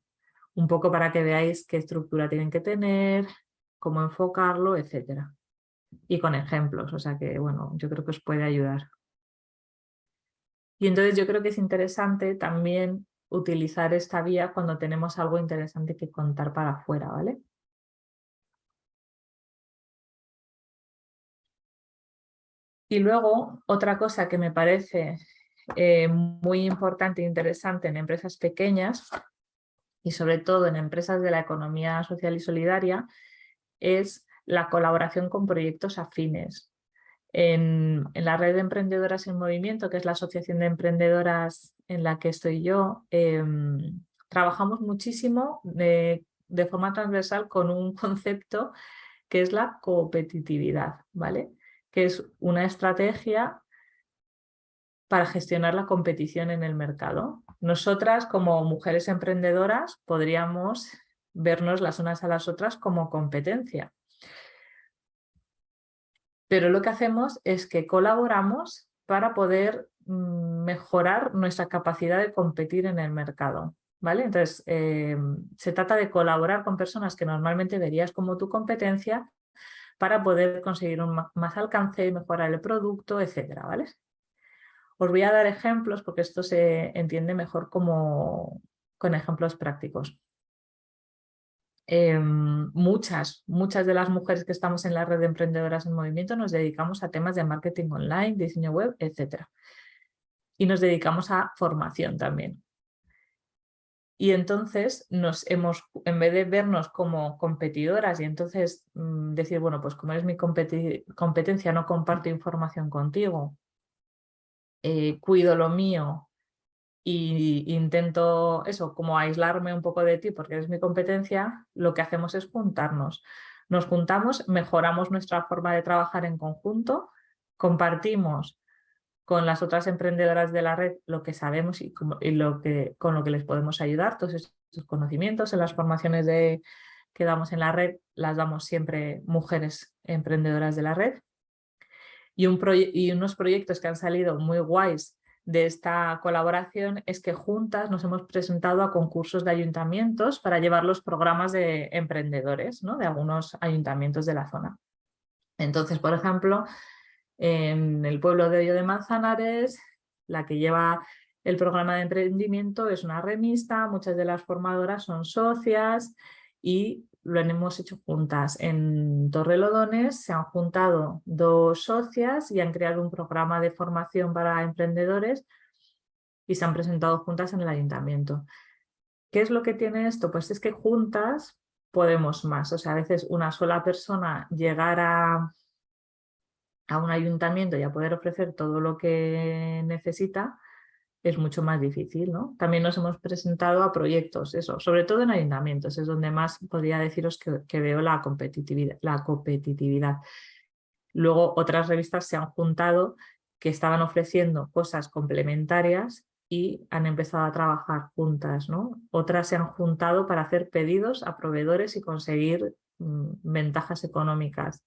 Un poco para que veáis qué estructura tienen que tener, cómo enfocarlo, etcétera y con ejemplos, o sea que bueno, yo creo que os puede ayudar. Y entonces yo creo que es interesante también utilizar esta vía cuando tenemos algo interesante que contar para afuera, ¿vale? Y luego, otra cosa que me parece eh, muy importante e interesante en empresas pequeñas y sobre todo en empresas de la economía social y solidaria es la colaboración con proyectos afines. En, la red de emprendedoras en movimiento, que es la asociación de emprendedoras en la que estoy yo, em, trabajamos muchísimo de, de, forma transversal con un concepto que es la competitividad, ¿vale? Que es una estrategia para gestionar la competición en el mercado. Nosotras como mujeres emprendedoras podríamos vernos las unas a las otras como competencia. Pero lo que hacemos es que colaboramos para poder mm, mejorar nuestra capacidad de competir en el mercado. ¿vale? Entonces, eh, se trata de colaborar con personas que normalmente verías como tu competencia para poder conseguir un más alcance, mejorar el producto, etcétera, ¿vale? Os voy a dar ejemplos porque esto se entiende mejor como con ejemplos prácticos. Em, muchas, muchas de las mujeres que estamos en la red de emprendedoras en movimiento nos dedicamos a temas de marketing online, diseño web, etc. Y nos dedicamos a formación también. Y entonces nos hemos, en vez de vernos como competidoras y entonces mm, decir, bueno, pues como eres mi competencia, no comparto información contigo, eh, cuido lo mío y intento eso, como aislarme un poco de ti porque eres mi competencia, lo que hacemos es juntarnos. Nos juntamos, mejoramos nuestra forma de trabajar en conjunto, compartimos con las otras emprendedoras de la red lo que sabemos y, lo que, con lo que les podemos ayudar, todos esos conocimientos en las formaciones de, que damos en la red, las damos siempre mujeres emprendedoras de la red. Y unos proyectos que han salido muy guays de esta colaboración es que juntas nos hemos presentado a concursos de ayuntamientos para llevar los programas de emprendedores ¿no? de algunos ayuntamientos de la zona. Entonces, por ejemplo, en el pueblo de Hoyo de Manzanares, la que lleva el programa de emprendimiento es una remista, muchas de las formadoras son socias y lo hemos hecho juntas. En Torrelodones se han juntado dos socias y han creado un programa de formación para emprendedores y se han presentado juntas en el ayuntamiento. ¿Qué es lo que tiene esto? Pues es que juntas podemos más. O sea, a veces una sola persona llegar a, a un ayuntamiento y a poder ofrecer todo lo que necesita es mucho más difícil. ¿no? También nos hemos presentado a proyectos, eso, sobre todo en ayuntamientos, es donde más podría deciros que, veo la competitividad, la competitividad. Luego otras revistas se han juntado que estaban ofreciendo cosas complementarias y han empezado a trabajar juntas. ¿no? Otras se han juntado para hacer pedidos a proveedores y conseguir mm, ventajas económicas.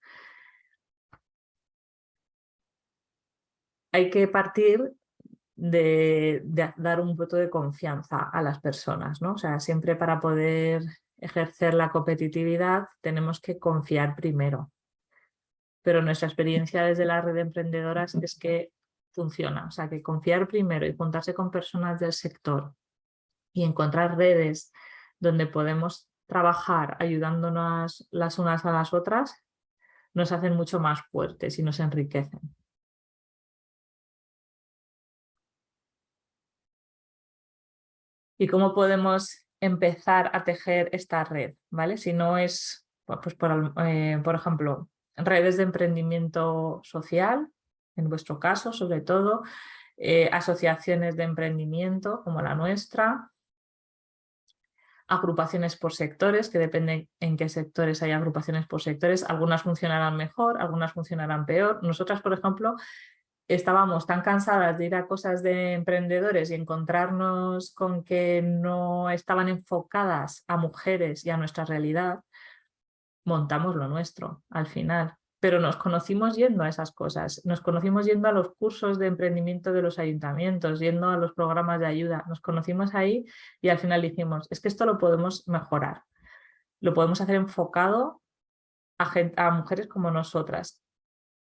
Hay que partir de, dar un voto de confianza a las personas. ¿no? O sea, siempre para poder ejercer la competitividad tenemos que confiar primero. Pero nuestra experiencia desde la red de emprendedoras es que funciona. O sea, que confiar primero y juntarse con personas del sector y encontrar redes donde podemos trabajar ayudándonos las unas a las otras nos hacen mucho más fuertes y nos enriquecen. Y cómo podemos empezar a tejer esta red, ¿vale? Si no es, pues por, eh, por ejemplo, redes de emprendimiento social, en vuestro caso sobre todo, eh, asociaciones de emprendimiento como la nuestra, agrupaciones por sectores, que depende en qué sectores hay agrupaciones por sectores, algunas funcionarán mejor, algunas funcionarán peor. Nosotras, por ejemplo, estábamos tan cansadas de ir a cosas de emprendedores y encontrarnos con que no estaban enfocadas a mujeres y a nuestra realidad, montamos lo nuestro al final. Pero nos conocimos yendo a esas cosas, nos conocimos yendo a los cursos de emprendimiento de los ayuntamientos, yendo a los programas de ayuda, nos conocimos ahí y al final dijimos, es que esto lo podemos mejorar, lo podemos hacer enfocado a, a mujeres como nosotras,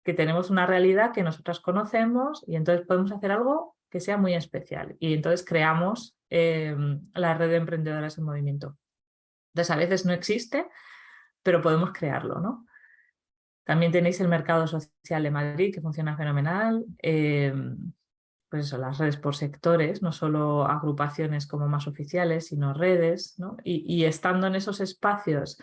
que tenemos una realidad que nosotras conocemos y entonces podemos hacer algo que sea muy especial. Y entonces creamos em, la red de emprendedoras en movimiento. Entonces a veces no existe, pero podemos crearlo. ¿no? También tenéis el mercado social de Madrid que funciona fenomenal. Em, pues eso, las redes por sectores, no solo agrupaciones como más oficiales, sino redes. ¿no? y estando en esos espacios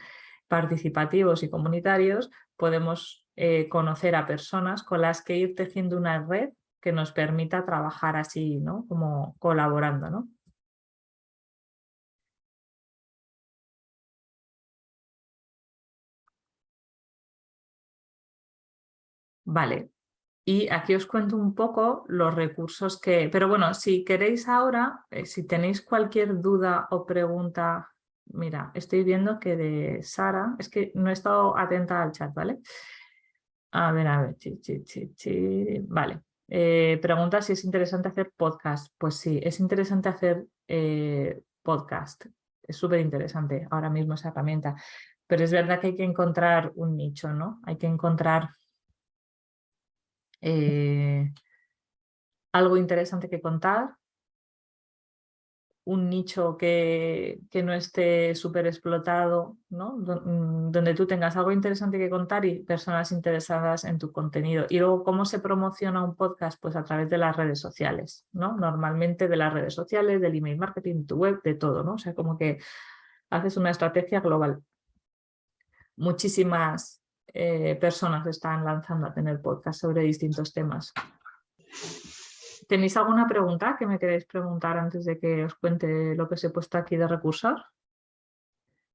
participativos y comunitarios, podemos eh, conocer a personas con las que ir tejiendo una red que nos permita trabajar así, ¿no? Como colaborando, ¿no? Vale, Y aquí os cuento un poco los recursos que... Pero bueno, si queréis ahora, eh, si tenéis cualquier duda o pregunta, mira, estoy viendo que de Sara, es que no he estado atenta al chat, ¿vale? A ver, a ver, vale. Eh, pregunta si es interesante hacer podcast. Pues sí, es interesante hacer eh, podcast. Es súper interesante ahora mismo esa herramienta. Pero es verdad que hay que encontrar un nicho, ¿no? Hay que encontrar eh, algo interesante que contar, un nicho que, que no esté súper explotado, ¿no? Mm, donde tú tengas algo interesante que contar y personas interesadas en tu contenido. Y luego, ¿cómo se promociona un podcast? Pues a través de las redes sociales, ¿no? Normalmente de las redes sociales, del email marketing, tu web, de todo, ¿no? O sea, como que haces una estrategia global. Muchísimas eh, personas están lanzando a tener podcast sobre distintos temas. ¿Tenéis alguna pregunta que me queréis preguntar antes de que os cuente lo que os he puesto aquí de recursos?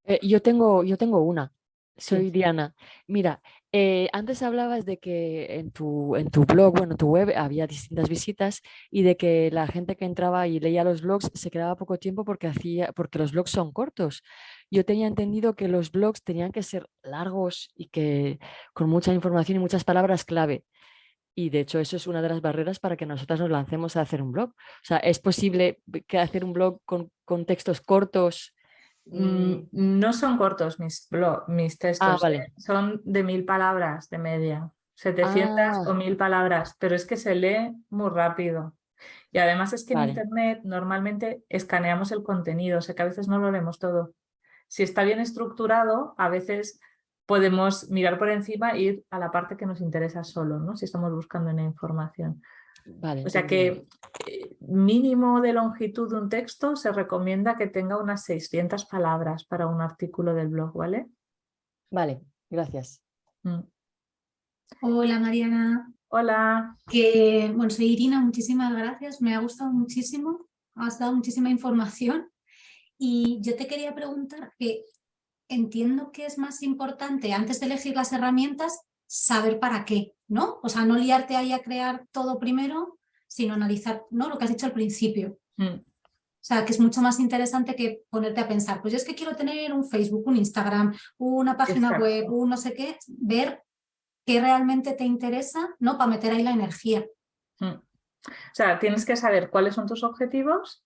Eh, yo, tengo, yo tengo una. Soy Diana. Mira, eh, antes hablabas de que en tu, en tu blog, bueno, en tu web había distintas visitas y de que la gente que entraba y leía los blogs se quedaba poco tiempo porque, hacía, porque los blogs son cortos. Yo tenía entendido que los blogs tenían que ser largos y que con mucha información y muchas palabras clave. Y de hecho eso es una de las barreras para que nosotras nos lancemos a hacer un blog. O sea, ¿es posible que hacer un blog con, con textos cortos Mm, no son cortos mis, mis textos, ah, eh, son de mil palabras de media, 700 o ah. mil palabras, pero es que se lee muy rápido. Y además es que en internet normalmente escaneamos el contenido, o sea que a veces no lo leemos todo. Si está bien estructurado, a veces podemos mirar por encima e ir a la parte que nos interesa solo, ¿no? si estamos buscando una información o sea que eh, mínimo de longitud de un texto se recomienda que tenga unas 600 palabras para un artículo del blog, ¿vale? Vale, gracias. Mm. Hola Mariana. Hola. Que, bueno, soy Irina, muchísimas gracias, me ha gustado muchísimo, has dado muchísima información y yo te quería preguntar que entiendo que es más importante antes de elegir las herramientas saber para qué, ¿no? O sea, no liarte ahí a crear todo primero, sino analizar ¿no? lo que has dicho al principio. Mm. O sea, que es mucho más interesante que ponerte a pensar, pues yo es que quiero tener un Facebook, un Instagram, una página web, un no sé qué, ver qué realmente te interesa, ¿no? Para meter ahí la energía. Mm. O sea, tienes que saber cuáles son tus objetivos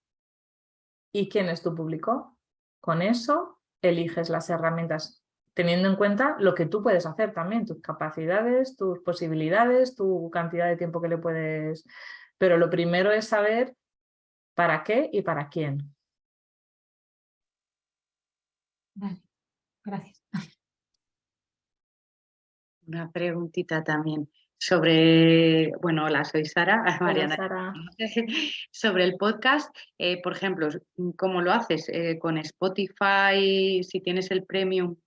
y quién es tu público. Con eso eliges las herramientas teniendo en cuenta lo que tú puedes hacer también, tus capacidades, tus posibilidades, tu cantidad de tiempo que le puedes... Pero lo primero es saber para qué y para quién. Vale, gracias. Una preguntita también sobre, bueno, hola, soy Sara, Mariana, sobre el podcast, eh, por ejemplo, ¿cómo lo haces? Eh, ¿Con Spotify, si tienes el premium,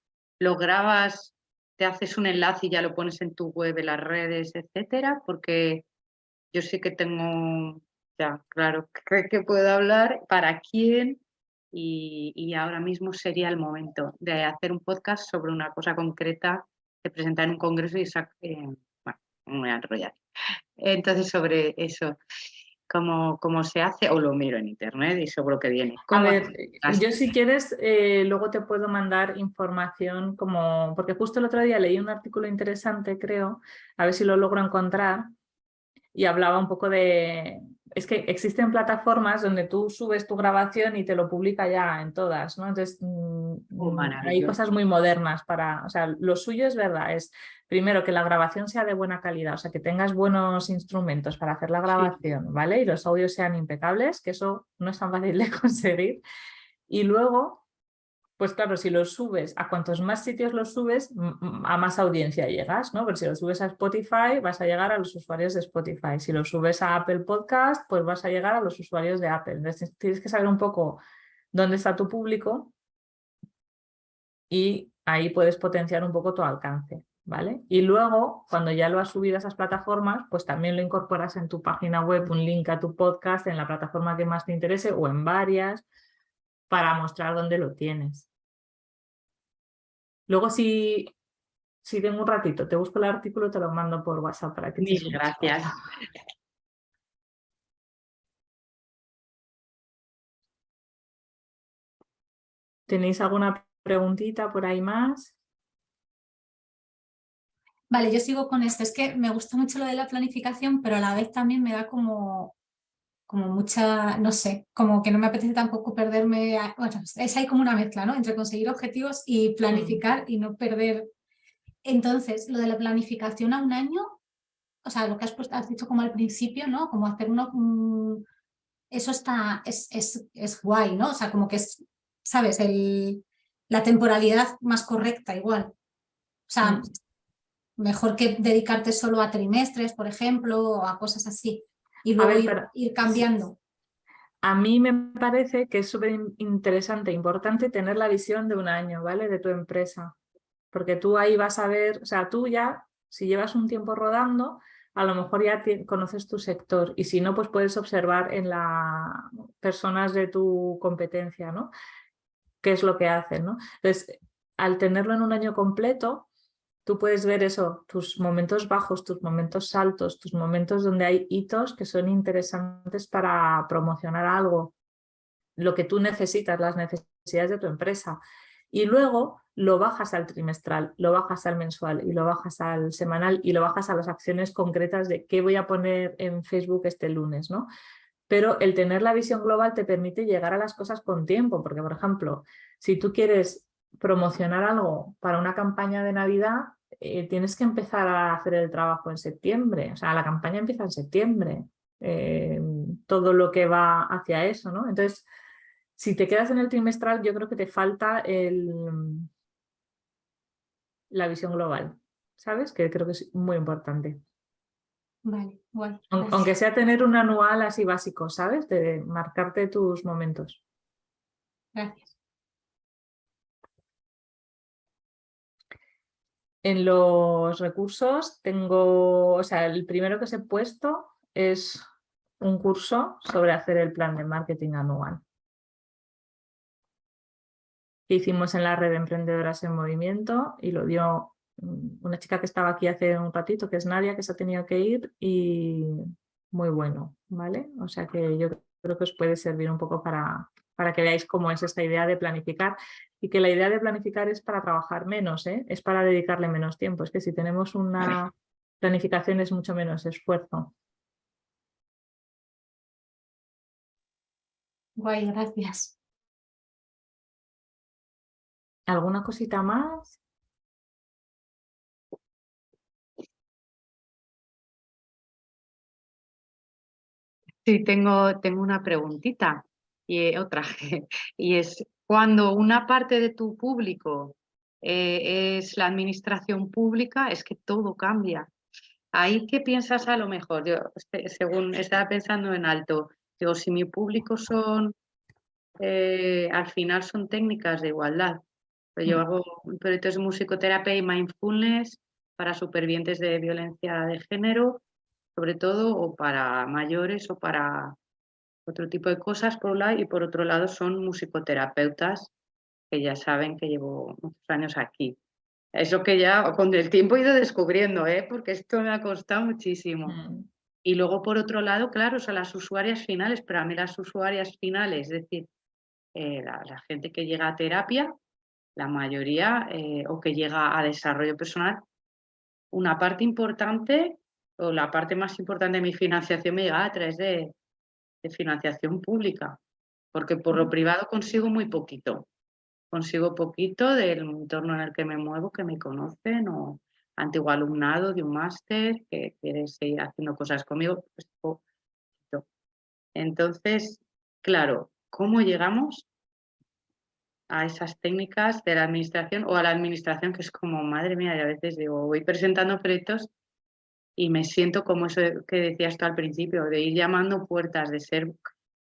lo grabas, te haces un enlace y ya lo pones en tu web, en las redes, etcétera, porque yo sí que tengo, ya, claro, que, puedo hablar, para quién, y, ahora mismo sería el momento de hacer un podcast sobre una cosa concreta, de presentar en un congreso y sacar, eh, me voy a enrollar. Entonces, sobre eso cómo, se hace o lo miro en internet y seguro que viene. A ver, yo si quieres eh, luego te puedo mandar información como, porque justo el otro día leí un artículo interesante creo, a ver si lo logro encontrar y hablaba un poco de, es que existen plataformas donde tú subes tu grabación y te lo publica ya en todas, ¿no? Entonces mm, oh, hay cosas muy modernas para, o sea, lo suyo es verdad, es primero que la grabación sea de buena calidad, o sea, que tengas buenos instrumentos para hacer la grabación, ¿vale? Y los audios sean impecables, que eso no es tan fácil de conseguir. Y luego pues claro, si lo subes, a cuantos más sitios lo subes, a más audiencia llegas, ¿no? Pero si lo subes a Spotify, vas a llegar a los usuarios de Spotify. Si lo subes a Apple Podcast, pues vas a llegar a los usuarios de Apple. Entonces tienes que saber un poco dónde está tu público y ahí puedes potenciar un poco tu alcance, ¿vale? Y luego, cuando ya lo has subido a esas plataformas, pues también lo incorporas en tu página web, un link a tu podcast en la plataforma que más te interese o en varias para mostrar dónde lo tienes. Luego si si tengo un ratito, te busco el artículo, te lo mando por WhatsApp para que Mil gracias. ¿Tenéis alguna preguntita por ahí más? Vale, yo sigo con esto. Es que me gusta mucho lo de la planificación, pero a la vez también me da como, como mucha, no sé, como que no me apetece tampoco perderme, bueno, es ahí como una mezcla, ¿no? Entre conseguir objetivos y mm. planificar y no perder. Entonces, lo de la planificación a un año, o sea, lo que has, puesto, has dicho como al principio, ¿no? Como hacer uno, eso está, es, es, es guay, ¿no? O sea, como que es ¿sabes? El, la temporalidad más correcta igual. O sea, mm. mejor que dedicarte solo a trimestres, por ejemplo, o a cosas así. Y luego ir, cambiando. A mí me parece que es súper interesante, importante tener la visión de un año, ¿vale? De tu empresa. Porque tú ahí vas a ver, o sea, tú ya, si llevas un tiempo rodando, a lo mejor ya conoces tu sector y si no, pues puedes observar en las personas de tu competencia, ¿no? qué es lo que hacen. ¿no? Entonces, al tenerlo en un año completo, tú puedes ver eso, tus momentos bajos, tus momentos altos, tus momentos donde hay hitos que son interesantes para promocionar algo, lo que tú necesitas, las necesidades de tu empresa. Y luego lo bajas al trimestral, lo bajas al mensual y lo bajas al semanal y lo bajas a las acciones concretas de qué voy a poner en Facebook este lunes. ¿no? pero el tener la visión global te permite llegar a las cosas con tiempo, porque por ejemplo, si tú quieres promocionar algo para una campaña de Navidad, eh, tienes que empezar a hacer el trabajo en septiembre, o sea, la campaña empieza en septiembre, eh, todo lo que va hacia eso, ¿no? Entonces, si te quedas en el trimestral, yo creo que te falta el, la visión global, ¿sabes? Que creo que es muy importante. Vale, bueno. Aunque sea tener un anual así básico, ¿sabes? De marcarte tus momentos. Gracias. En los recursos tengo, o sea, el primero que os he puesto es un curso sobre hacer el plan de marketing anual. Que hicimos en la red de emprendedoras en movimiento y lo dio una chica que estaba aquí hace un ratito, que es Nadia, que se ha tenido que ir y muy bueno, ¿vale? O sea que yo creo que os puede servir un poco para, para que veáis cómo es esta idea de planificar y que la idea de planificar es para trabajar menos, ¿eh? es para dedicarle menos tiempo. Es que si tenemos una planificación es mucho menos esfuerzo. Guay, gracias. ¿Alguna cosita más? Sí, tengo, tengo una preguntita y otra, y es cuando una parte de tu público eh, es la administración pública, es que todo cambia. ¿Ahí qué piensas a lo mejor? Yo, según estaba pensando en alto, digo, si mi público son, eh, al final son técnicas de igualdad. Pues yo mm. hago proyectos de musicoterapia y mindfulness para supervivientes de violencia de género sobre todo, o para mayores o para otro tipo de cosas, por un lado, y por otro lado son musicoterapeutas que ya saben que llevo muchos años aquí. Eso que ya con el tiempo he ido descubriendo, ¿eh? porque esto me ha costado muchísimo. Mm. Y luego, por otro lado, claro, son las usuarias finales, pero a mí las usuarias finales, es decir, eh, la, gente que llega a terapia, la mayoría, eh, o que llega a desarrollo personal, una parte importante o la parte más importante de mi financiación me llega a través de, financiación pública, porque por lo privado consigo muy poquito. Consigo poquito del entorno en el que me muevo, que me conocen, o antiguo alumnado de un máster que quiere seguir haciendo cosas conmigo. Pues, Entonces, claro, ¿cómo llegamos a esas técnicas de la administración o a la administración que es como, madre mía, y a veces digo, voy presentando proyectos y me siento como eso que decías tú al principio, de ir llamando puertas, de ser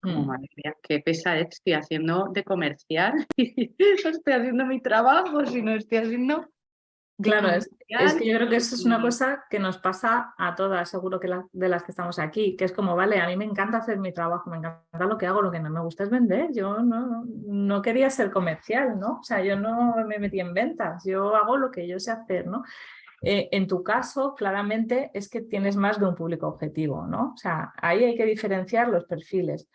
como, mm. madre mía, qué pesa estoy haciendo de comercial, no estoy haciendo mi trabajo, sino estoy haciendo Claro, es, que yo creo que eso es una cosa que nos pasa a todas, seguro que de las que estamos aquí, que es como, vale, a mí me encanta hacer mi trabajo, me encanta lo que hago, lo que no me gusta es vender, yo no, no quería ser comercial, ¿no? O sea, yo no me metí en ventas, yo hago lo que yo sé hacer, ¿no? Eh, en tu caso, claramente, es que tienes más de un público objetivo, ¿no? O sea, ahí hay que diferenciar los perfiles.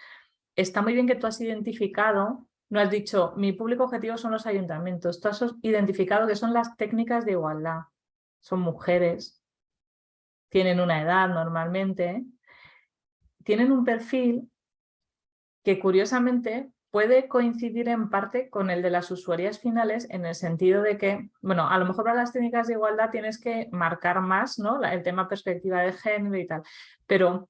Está muy bien que tú has identificado no has dicho, mi público objetivo son los ayuntamientos. Tú has identificado que son las técnicas de igualdad. Son mujeres, tienen una edad normalmente, tienen un perfil que curiosamente puede coincidir en parte con el de las usuarias finales en el sentido de que, bueno, a lo mejor para las técnicas de igualdad tienes que marcar más ¿no? el tema perspectiva de género y tal, pero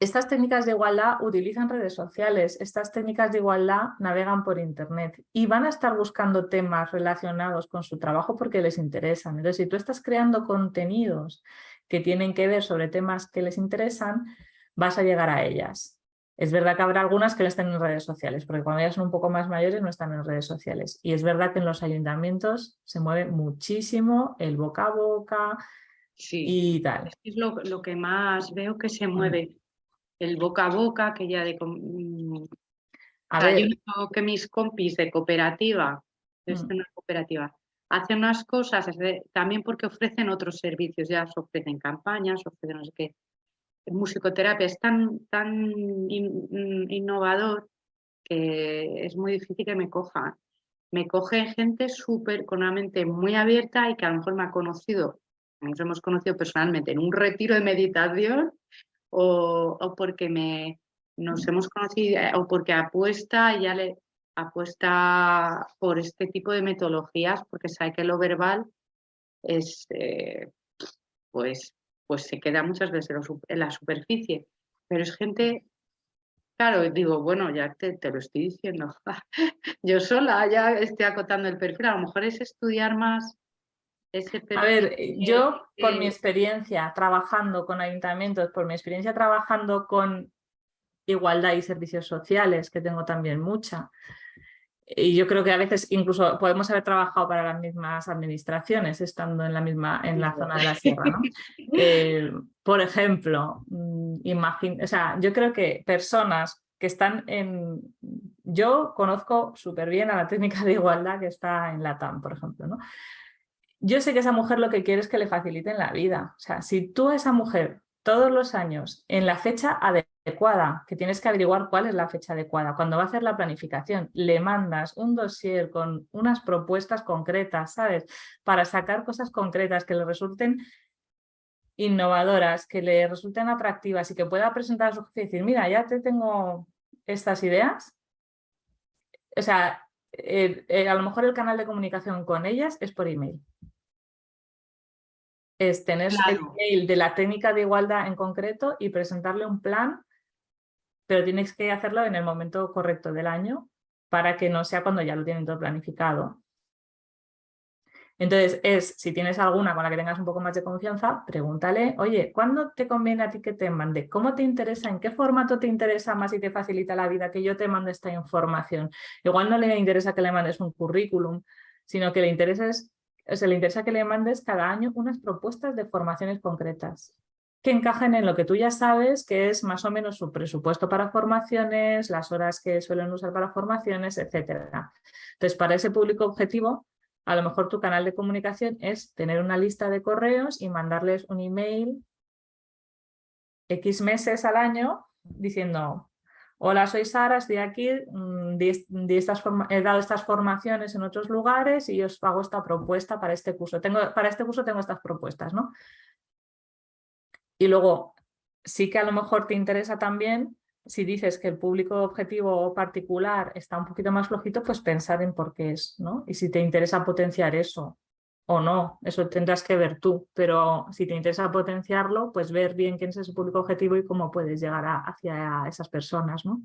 estas técnicas de igualdad utilizan redes sociales, estas técnicas de igualdad navegan por internet y van a estar buscando temas relacionados con su trabajo porque les interesan. Entonces, si tú estás creando contenidos que tienen que ver sobre temas que les interesan, vas a llegar a ellas. Es verdad que habrá algunas que no estén en redes sociales, porque cuando ya son un poco más mayores no están en redes sociales. Y es verdad que en los ayuntamientos se mueve muchísimo el boca a boca y tal. Es lo, lo que más veo que se mueve el boca a boca, que ya de... Mm, a ver. que mis compis de cooperativa, de mm. una cooperativa, hacen unas cosas, también porque ofrecen otros servicios, ya se ofrecen campañas, ofrecen no sé qué. Musicoterapia es tan, tan mm, innovador que es muy difícil que me cojan. Me coge gente súper, con una mente muy abierta y que a lo mejor me ha conocido, nos hemos conocido personalmente en un retiro de meditación o, porque me, nos hemos conocido eh, o porque apuesta, ya le apuesta por este tipo de metodologías porque sabe que lo verbal es, eh, pues, pues se queda muchas veces en la superficie, pero es gente Claro, digo, bueno, ya te, te, lo estoy diciendo. Yo sola ya estoy acotando el perfil. A lo mejor es estudiar más a ver, yo por mi experiencia trabajando con ayuntamientos, por mi experiencia trabajando con igualdad y servicios sociales, que tengo también mucha, y yo creo que a veces incluso podemos haber trabajado para las mismas administraciones estando en la misma en la zona de la sierra. ¿no? Eh, por ejemplo, mm, o sea, yo creo que personas que están en... Yo conozco súper bien a la técnica de igualdad que está en la TAM, por ejemplo. ¿no? yo sé que esa mujer lo que quiere es que le faciliten la vida. O sea, si tú a esa mujer todos los años en la fecha adecuada, que tienes que averiguar cuál es la fecha adecuada, cuando va a hacer la planificación, le mandas un dossier con unas propuestas concretas, ¿sabes? Para sacar cosas concretas que le resulten innovadoras, que le resulten atractivas y que pueda presentar a su jefe y decir, mira, ya te tengo estas ideas. O sea, eh, eh, a lo mejor el canal de comunicación con ellas es por email es tener el email de la técnica de igualdad en concreto y presentarle un plan, pero tienes que hacerlo en el momento correcto del año para que no sea cuando ya lo tienen todo planificado. Entonces es, si tienes alguna con la que tengas un poco más de confianza, pregúntale, oye, ¿cuándo te conviene a ti que te mande? ¿Cómo te interesa? ¿En qué formato te interesa más y te facilita la vida que yo te mande esta información? Igual no le interesa que le mandes un currículum, sino que le interesa es se le interesa que le mandes cada año unas propuestas de formaciones concretas que encajen en lo que tú ya sabes, que es más o menos su presupuesto para formaciones, las horas que suelen usar para formaciones, etc. Entonces, para ese público objetivo, a lo mejor tu canal de comunicación es tener una lista de correos y mandarles un email X meses al año diciendo Hola, soy Sara, estoy aquí, mm, he dado estas formaciones en otros lugares y os hago esta propuesta para este curso. Tengo, para este curso tengo estas propuestas, ¿no? Y luego, sí que a lo mejor te interesa también, si dices que el público objetivo particular está un poquito más flojito, pues pensar en por qué es, ¿no? Y si te interesa potenciar eso, o no, eso tendrás que ver tú, pero si te interesa potenciarlo, pues ver bien quién es ese público objetivo y cómo puedes llegar hacia esas personas, ¿no?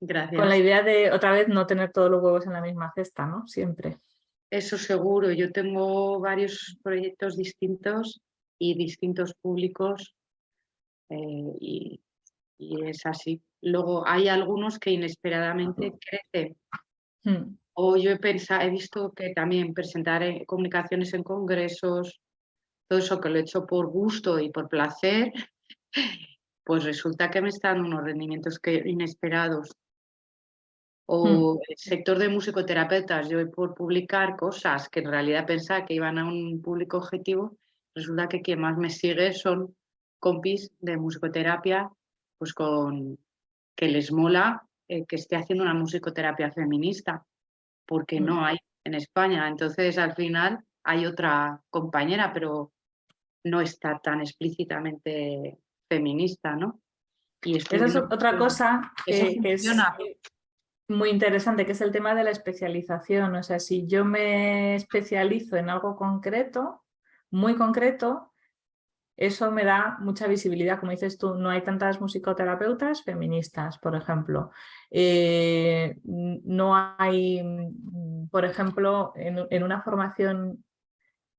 Gracias. Con la idea de, otra vez, no tener todos los huevos en la misma cesta, ¿no? Siempre. Eso seguro, yo tengo varios proyectos distintos y distintos públicos eh, y, es así. Luego hay algunos que inesperadamente crecen. Hmm O yo he pensado, he visto que también presentar comunicaciones en congresos, todo eso que lo he hecho por gusto y por placer, pues resulta que me están unos rendimientos que, inesperados. O hmm. el sector de musicoterapeutas, yo por publicar cosas que en realidad pensaba que iban a un público objetivo, resulta que quien más me sigue son compis de musicoterapia, pues con que les mola eh, que esté haciendo una musicoterapia feminista, porque no mm. hay en España. Entonces, al final hay otra compañera, pero no está tan explícitamente feminista, ¿no? Y Esa es otra cosa que, es muy interesante, que es el tema de la especialización. O sea, si yo me especializo en algo concreto, muy concreto, eso me da mucha visibilidad, como dices tú, no hay tantas musicoterapeutas feministas, por ejemplo. Eh, no hay, mm, por ejemplo, en, una formación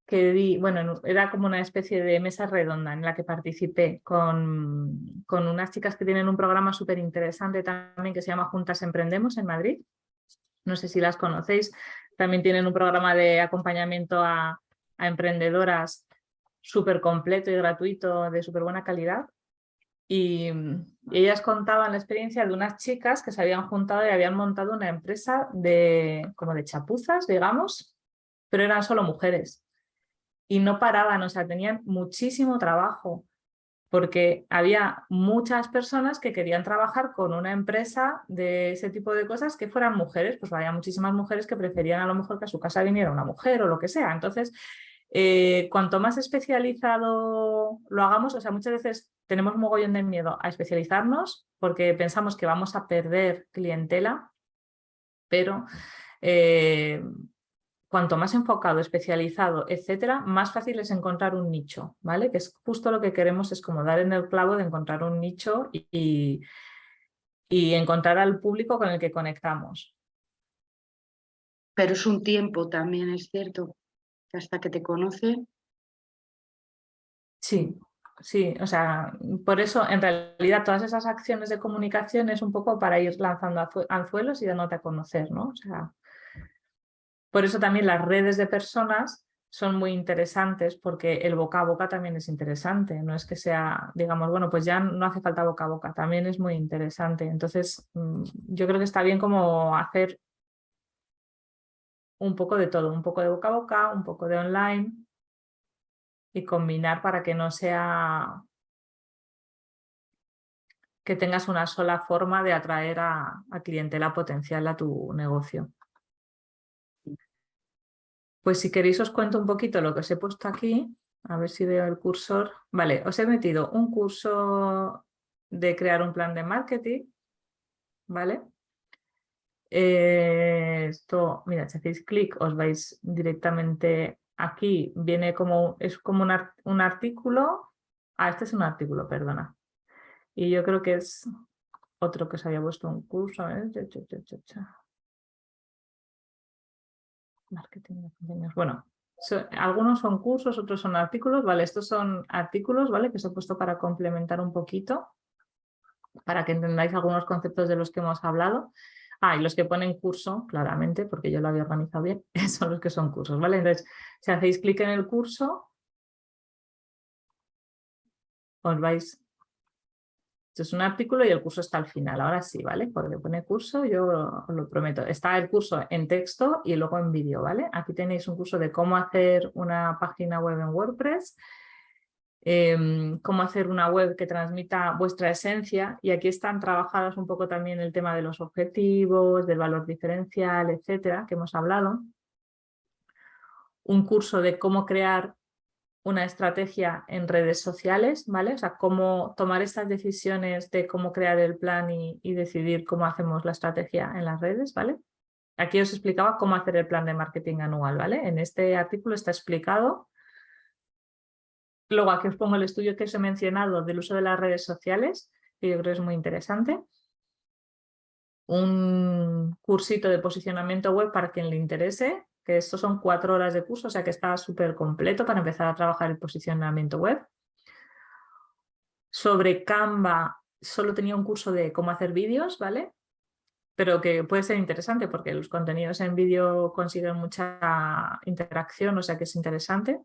que di, bueno, era como una especie de mesa redonda en la que participé con, con unas chicas que tienen un programa súper interesante también que se llama Juntas Emprendemos en Madrid. No sé si las conocéis. También tienen un programa de acompañamiento a, a emprendedoras súper completo y gratuito, de súper buena calidad. Y, ellas contaban la experiencia de unas chicas que se habían juntado y habían montado una empresa de, como de chapuzas, digamos, pero eran solo mujeres. Y no paraban, o sea, tenían muchísimo trabajo, porque había muchas personas que querían trabajar con una empresa de ese tipo de cosas que fueran mujeres, pues había muchísimas mujeres que preferían a lo mejor que a su casa viniera una mujer o lo que sea. Entonces, eh, cuanto más especializado lo hagamos, o sea, muchas veces tenemos un mogollón de miedo a especializarnos porque pensamos que vamos a perder clientela, pero eh, cuanto más enfocado, especializado, etcétera, más fácil es encontrar un nicho, ¿vale? Que es justo lo que queremos, es como dar en el clavo de encontrar un nicho y, y encontrar al público con el que conectamos. Pero es un tiempo también, es cierto hasta que te conocen. Sí, sí, o sea, por eso en realidad todas esas acciones de comunicación es un poco para ir lanzando anzuelos y dándote a conocer, ¿no? O sea, por eso también las redes de personas son muy interesantes porque el boca a boca también es interesante, no es que sea, digamos, bueno, pues ya no hace falta boca a boca, también es muy interesante. Entonces, mm, yo creo que está bien como hacer un poco de todo, un poco de boca a boca, un poco de online y combinar para que no sea que tengas una sola forma de atraer a, clientela potencial a tu negocio. Pues si queréis os cuento un poquito lo que os he puesto aquí, a ver si veo el cursor. Vale, os he metido un curso de crear un plan de marketing, ¿vale? Eh, esto, mira, si hacéis clic os vais directamente aquí, viene como, es como un, artículo, ah, este es un artículo, perdona. Y yo creo que es otro que se había puesto un curso, ver, Marketing de Bueno, algunos son cursos, otros son artículos, ¿vale? Estos son artículos, ¿vale? Que se he puesto para complementar un poquito, para que entendáis algunos conceptos de los que hemos hablado. Ah, y los que ponen curso, claramente, porque yo lo había organizado bien, son los que son cursos, ¿vale? Entonces, si hacéis clic en el curso, os vais... Esto es un artículo y el curso está al final, ahora sí, ¿vale? Porque pone curso, yo os lo prometo. Está el curso en texto y luego en vídeo, ¿vale? Aquí tenéis un curso de cómo hacer una página web en WordPress, Em, cómo hacer una web que transmita vuestra esencia y aquí están trabajadas un poco también el tema de los objetivos, del valor diferencial, etcétera, que hemos hablado. Un curso de cómo crear una estrategia en redes sociales, ¿vale? O sea, cómo tomar estas decisiones de cómo crear el plan y, decidir cómo hacemos la estrategia en las redes, ¿vale? Aquí os explicaba cómo hacer el plan de marketing anual, ¿vale? En este artículo está explicado Luego aquí os pongo el estudio que os he mencionado del uso de las redes sociales, que yo creo es muy interesante. Un cursito de posicionamiento web para quien le interese, que estos son cuatro horas de curso, o sea que está súper completo para empezar a trabajar el posicionamiento web. Sobre Canva solo tenía un curso de cómo hacer vídeos, ¿vale? pero que puede ser interesante porque los contenidos en vídeo consiguen mucha interacción, o sea que es interesante.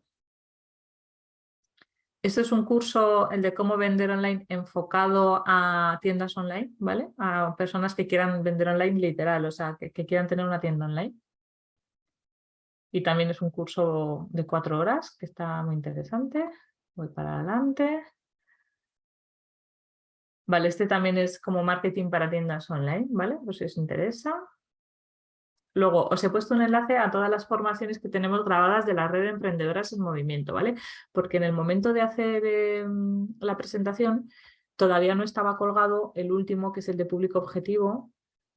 Este es un curso, el de cómo vender online, enfocado a tiendas online, ¿vale? A personas que quieran vender online literal, o sea, que, que quieran tener una tienda online. Y también es un curso de cuatro horas, que está muy interesante. Voy para adelante. Vale, este también es como marketing para tiendas online, ¿vale? Pues si os interesa. Luego, os he puesto un enlace a todas las formaciones que tenemos grabadas de la red de emprendedoras en movimiento, ¿vale? Porque en el momento de hacer em, la presentación todavía no estaba colgado el último, que es el de público objetivo,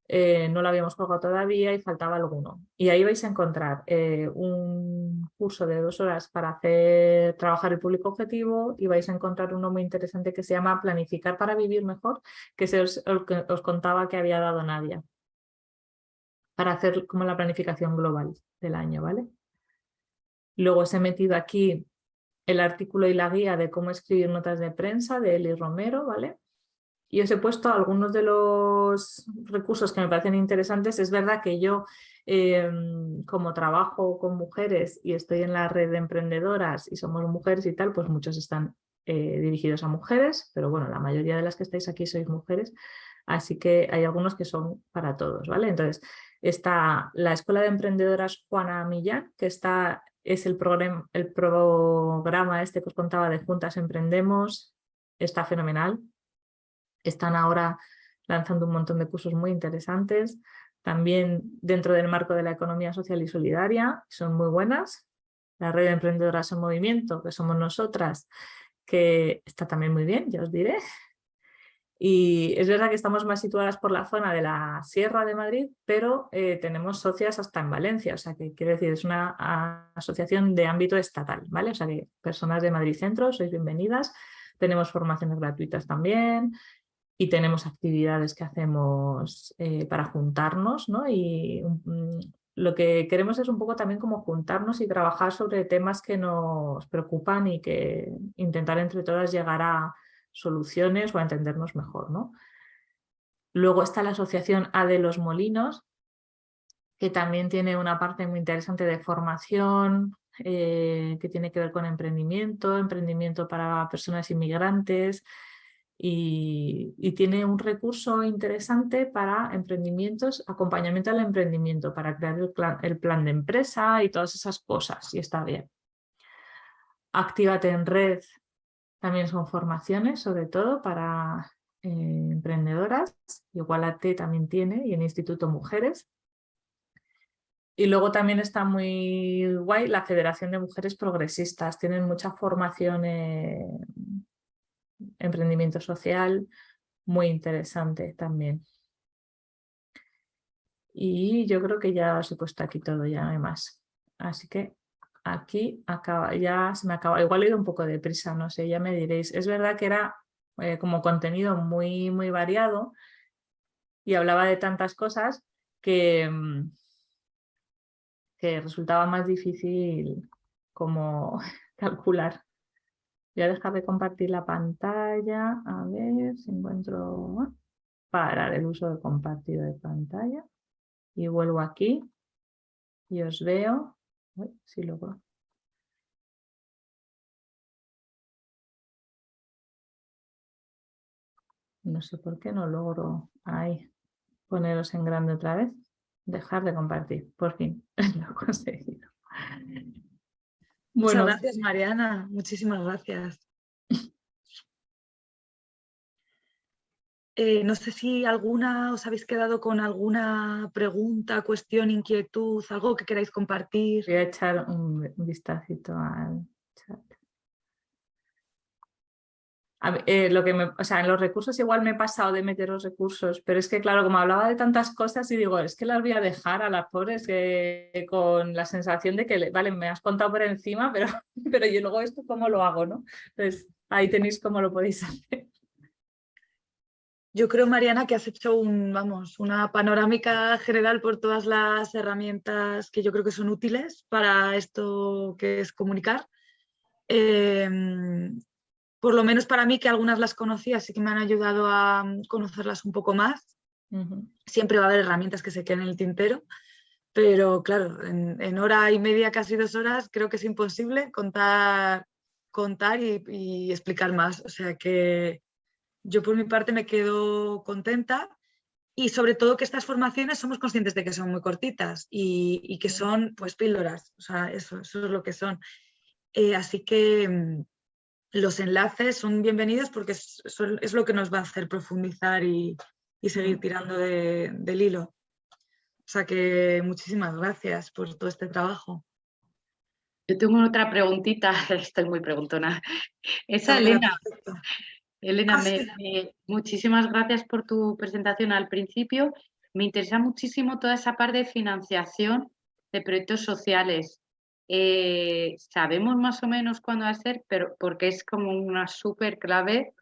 eh, no lo habíamos colgado todavía y faltaba alguno. Y ahí vais a encontrar eh, un curso de dos horas para hacer trabajar el público objetivo y vais a encontrar uno muy interesante que se llama Planificar para vivir mejor, que es el que os contaba que había dado Nadia, para hacer como la planificación global del año, ¿vale? Luego os he metido aquí el artículo y la guía de cómo escribir notas de prensa de Eli Romero, ¿vale? Y os he puesto algunos de los recursos que me parecen interesantes. Es verdad que yo, em, como trabajo con mujeres y estoy en la red de emprendedoras y somos mujeres y tal, pues muchos están eh, dirigidos a mujeres, pero bueno, la mayoría de las que estáis aquí sois mujeres, así que hay algunos que son para todos, ¿vale? Entonces, está la Escuela de Emprendedoras Juana Millán, que está, es el, programa, el programa este que os contaba de Juntas Emprendemos, está fenomenal, están ahora lanzando un montón de cursos muy interesantes, también dentro del marco de la economía social y solidaria, son muy buenas. La red de emprendedoras en movimiento, que somos nosotras, que está también muy bien, ya os diré. Y es verdad que estamos más situadas por la zona de la Sierra de Madrid, pero eh, tenemos socias hasta en Valencia, o sea que quiere decir, es una asociación de ámbito estatal, ¿vale? O sea que personas de Madrid Centro, sois bienvenidas, tenemos formaciones gratuitas también, y tenemos actividades que hacemos eh, para juntarnos ¿no? y mm, lo que queremos es un poco también como juntarnos y trabajar sobre temas que nos preocupan y que intentar entre todas llegar a soluciones o a entendernos mejor. ¿no? Luego está la asociación A de los Molinos, que también tiene una parte muy interesante de formación, eh, que tiene que ver con emprendimiento, emprendimiento para personas inmigrantes, y, tiene un recurso interesante para emprendimientos, acompañamiento al emprendimiento, para crear el plan, de empresa y todas esas cosas, y está bien. Actívate en red también son formaciones, sobre todo para eh, emprendedoras, Igualate también tiene, y en Instituto Mujeres. Y luego también está muy guay la Federación de Mujeres Progresistas, tienen mucha formación emprendimiento social, muy interesante también. Y yo creo que ya os he puesto aquí todo, ya no hay más. Así que aquí acaba, ya se me acaba, igual he ido un poco deprisa, no sé, ya me diréis. Es verdad que era eh, como contenido muy, muy variado y hablaba de tantas cosas que, mm, que resultaba más difícil como calcular. Voy a dejar de compartir la pantalla, a ver si encuentro... Parar el uso de compartido de pantalla. Y vuelvo aquí y os veo. Uy, logro. No sé por qué no logro ahí poneros en grande otra vez. Dejar de compartir. Por fin lo he conseguido. Muchas gracias, Mariana. Muchísimas gracias. Eh, no sé si alguna os habéis quedado con alguna pregunta, cuestión, inquietud, algo que queráis compartir. Voy a echar un vistacito al Eh, lo que o sea, en los recursos igual me he pasado de meter los recursos, pero es que claro, como hablaba de tantas cosas y digo, es que las voy a dejar a las pobres con la sensación de que, vale, me has contado por encima, pero, pero yo luego esto cómo lo hago, ¿no? Entonces ahí tenéis cómo lo podéis hacer. Yo creo, Mariana, que has hecho un, vamos, una panorámica general por todas las herramientas que yo creo que son útiles para esto que es comunicar. Em, por lo menos para mí, que algunas las conocía, así que me han ayudado a mm, conocerlas un poco más. Siempre va a haber herramientas que se queden en el tintero, pero claro, en, hora y media, casi dos horas, creo que es imposible contar, contar y, explicar más. O sea que yo por mi parte me quedo contenta y sobre todo que estas formaciones somos conscientes de que son muy cortitas y, que son pues píldoras, o sea, eso, eso es lo que son. Eh, así que mm, los enlaces son bienvenidos porque es, es, lo que nos va a hacer profundizar y, y seguir tirando del hilo. O sea que muchísimas gracias por todo este trabajo. Yo tengo otra preguntita, estoy muy preguntona. Esa Elena. Elena, ah, muchísimas gracias por tu presentación al principio. Me interesa muchísimo toda esa parte de financiación de proyectos sociales. Eh, sabemos más o menos cuándo va a ser, pero porque es como una súper clave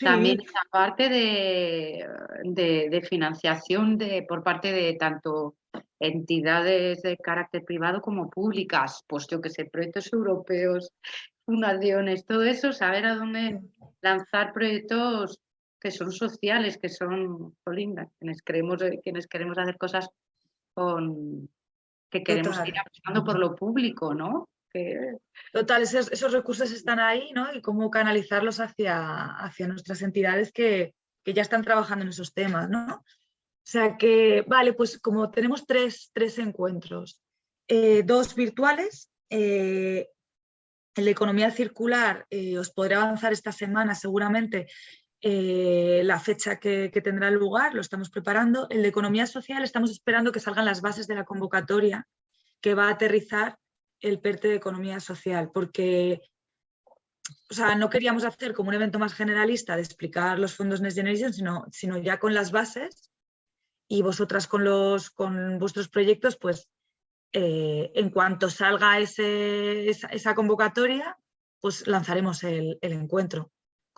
también esa parte de, de, financiación de, por parte de tanto entidades de carácter privado como públicas, pues yo que sé, proyectos europeos, fundaciones, todo eso, saber a dónde lanzar proyectos que son sociales, que son, lindas, quienes queremos, quienes queremos hacer cosas con que queremos ir apostando por lo público, ¿no? Total, esos, recursos están ahí, ¿no? Y cómo canalizarlos hacia, hacia nuestras entidades que, ya están trabajando en esos temas, ¿no? O sea que, vale, pues como tenemos tres, encuentros, eh, dos virtuales, eh, en la economía circular eh, os podré avanzar esta semana seguramente la fecha que, tendrá lugar, lo estamos preparando. En la economía social estamos esperando que salgan las bases de la convocatoria que va a aterrizar el PERTE de Economía Social, porque o sea, no queríamos hacer como un evento más generalista de explicar los fondos Next Generation, sino, sino ya con las bases y vosotras con, los, con vuestros proyectos, pues eh, en cuanto salga ese, esa, convocatoria, pues lanzaremos el, el, encuentro.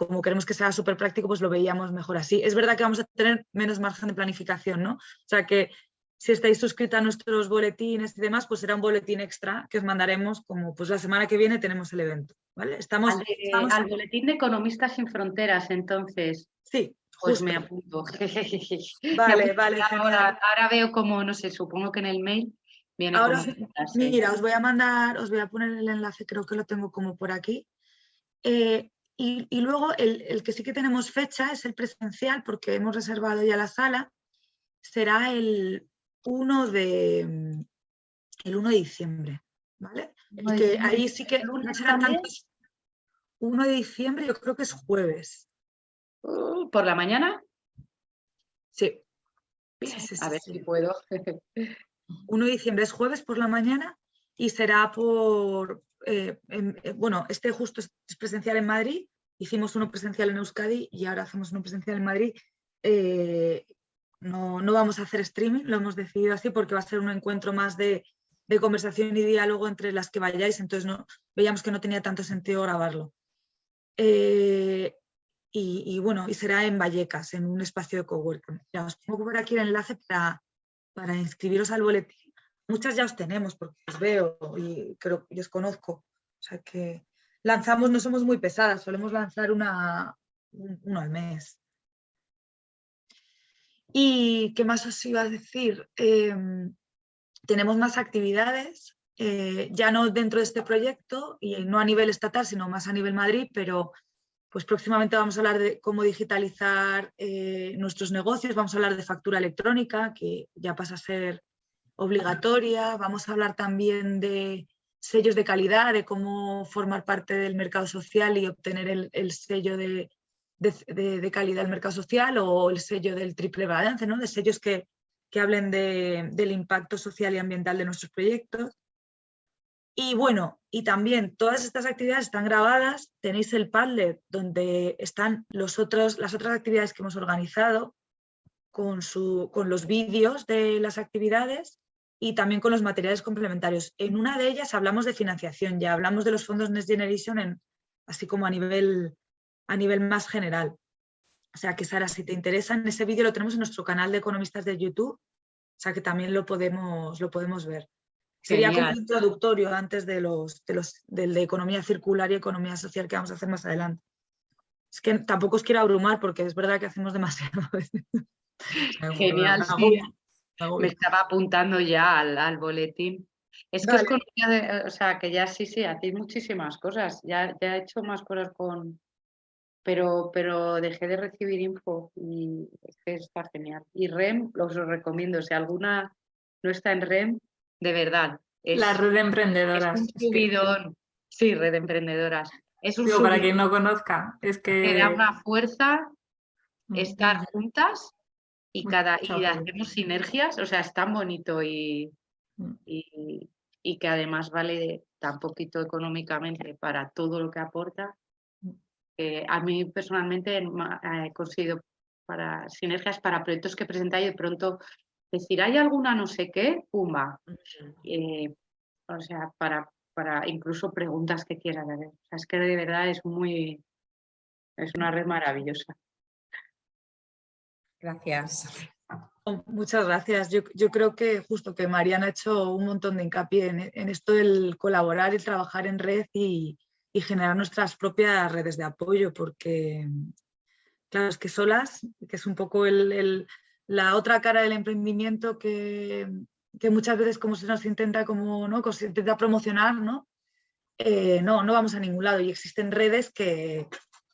Como queremos que sea súper práctico, pues lo veíamos mejor así. Es verdad que vamos a tener menos margen de planificación, ¿no? O sea que si estáis suscritos a nuestros boletines y demás, pues será un boletín extra que os mandaremos como pues la semana que viene tenemos el evento. ¿vale? Estamos, al, boletín de Economistas sin Fronteras, entonces. Sí. Pues me apunto. Vale, vale. Ahora, veo como, no sé, supongo que en el mail viene ahora, Mira, os voy a mandar, os voy a poner el enlace, creo que lo tengo como por aquí. Eh, y, y, luego el, el que sí que tenemos fecha es el presencial, porque hemos reservado ya la sala. Será el 1 de, el 1 de diciembre, ¿vale? que ahí sí que no serán tantos. 1 de diciembre yo creo que es jueves. Uh, ¿Por la mañana? Sí. a ver si puedo. 1 de diciembre es jueves por la mañana y será por, eh, eh, bueno, este justo es presencial en Madrid, hicimos uno presencial en Euskadi y ahora hacemos uno presencial en Madrid eh, no, vamos a hacer streaming, lo hemos decidido así porque va a ser un encuentro más de, conversación y diálogo entre las que vayáis, entonces no, veíamos que no tenía tanto sentido grabarlo. Y, bueno, y será en Vallecas, en un espacio de coworking. Ya os pongo por aquí el enlace para, para inscribiros al boletín. Muchas ya os tenemos porque os veo y creo que os conozco. O sea que lanzamos, no somos muy pesadas, solemos lanzar una, uno al mes. ¿Y qué más os iba a decir? Em, tenemos más actividades, eh, ya no dentro de este proyecto y no a nivel estatal, sino más a nivel Madrid, pero pues próximamente vamos a hablar de cómo digitalizar eh, nuestros negocios, vamos a hablar de factura electrónica, que ya pasa a ser obligatoria, vamos a hablar también de sellos de calidad, de cómo formar parte del mercado social y obtener el sello de, de, calidad del mercado social o el sello del triple balance, ¿no? de sellos que, que hablen del impacto social y ambiental de nuestros proyectos. Y bueno, y también todas estas actividades están grabadas, tenéis el Padlet donde están los otros, las otras actividades que hemos organizado con, su, con los vídeos de las actividades y también con los materiales complementarios. En una de ellas hablamos de financiación, ya hablamos de los fondos Next Generation en, así como a nivel a nivel más general. O sea que Sara, si te interesa, en ese vídeo lo tenemos en nuestro canal de economistas de YouTube, o sea que también lo podemos, lo podemos ver. Sería como un introductorio antes de los, de los del de economía circular y economía social que vamos a hacer más adelante. Es que tampoco os quiero abrumar porque es verdad que hacemos demasiado. Genial, Me estaba apuntando ya al, boletín. Es que os conocía, o sea, que ya sí, sí, hacéis muchísimas cosas. Ya, ya he hecho más cosas con, pero, pero dejé de recibir info y es que está genial. Y REM, os lo recomiendo, si alguna no está en REM, de verdad. la red de emprendedoras. Sí, red de emprendedoras. Es un para quien no conozca, es que... da una fuerza mm, estar juntas y cada y hacemos sinergias, o sea, es tan bonito y, mm. y, y que además vale tan poquito económicamente para todo lo que aporta a mí personalmente he conseguido para sinergias para proyectos que presentáis y de pronto decir, ¿hay alguna no sé qué? Pumba. Eh, o sea, para, para incluso preguntas que quieras. es que de verdad es muy, es una red maravillosa. Gracias. Oh, muchas gracias. Yo, yo, creo que justo que Mariana ha hecho un montón de hincapié en, esto del colaborar y trabajar en red y, y generar nuestras propias redes de apoyo, porque claro, es que solas, que es un poco el, la otra cara del emprendimiento que, que, muchas veces como se nos intenta, como, ¿no? se intenta promocionar, ¿no? Eh, no, no vamos a ningún lado y existen redes que,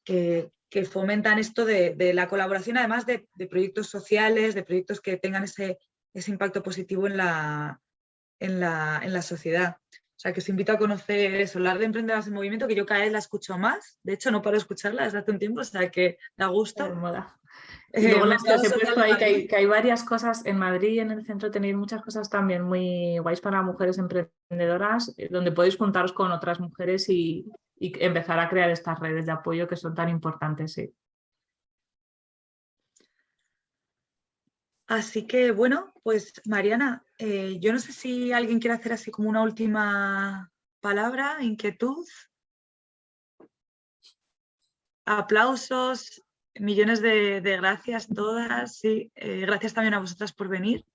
que, fomentan esto de, de, la colaboración, además de, de, proyectos sociales, de proyectos que tengan ese, ese impacto positivo en la, en la, en la sociedad. O sea, que os invito a conocer eso, la de Emprendedoras en Movimiento, que yo cada vez la escucho más. De hecho, no paro de escucharla desde hace un tiempo, o sea, que da gusto. Y luego las que he puesto ahí, que hay, que hay, varias cosas en Madrid y en el centro tenéis muchas cosas también muy guays para mujeres emprendedoras, eh, donde podéis juntaros con otras mujeres y, y empezar a crear estas redes de apoyo que son tan importantes. Sí. Así que bueno, pues Mariana, eh, yo no sé si alguien quiere hacer así como una última palabra, inquietud. Aplausos, millones de, gracias todas. Sí, eh, gracias también a vosotras por venir.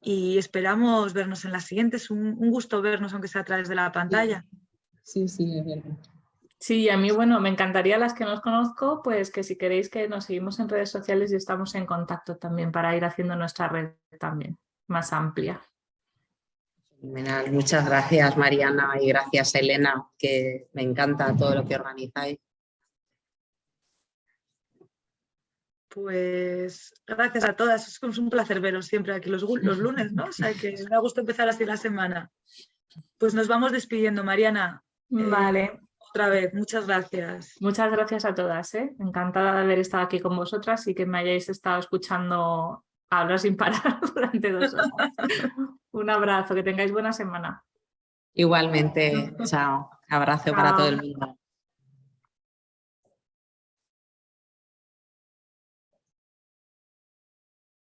Y esperamos vernos en las siguientes. Un, un gusto vernos, aunque sea a través de la pantalla. Sí, es verdad. Sí, a mí, bueno, me encantaría las que nos conozco, pues que si queréis que nos seguimos en redes sociales y estamos en contacto también para ir haciendo nuestra red también más amplia. Muchas gracias Mariana y gracias Elena, que me encanta todo lo que organizáis. Pues gracias a todas, es un placer veros siempre aquí los, los lunes, ¿no? O sea que me ha gustado empezar así la semana. Pues nos vamos despidiendo, Mariana. Vale otra vez, muchas gracias. Muchas gracias a todas, ¿eh? encantada de haber estado aquí con vosotras y que me hayáis estado escuchando hablar sin parar durante dos horas. Un abrazo, que tengáis buena semana. Igualmente, chao. Abrazo para todo el mundo.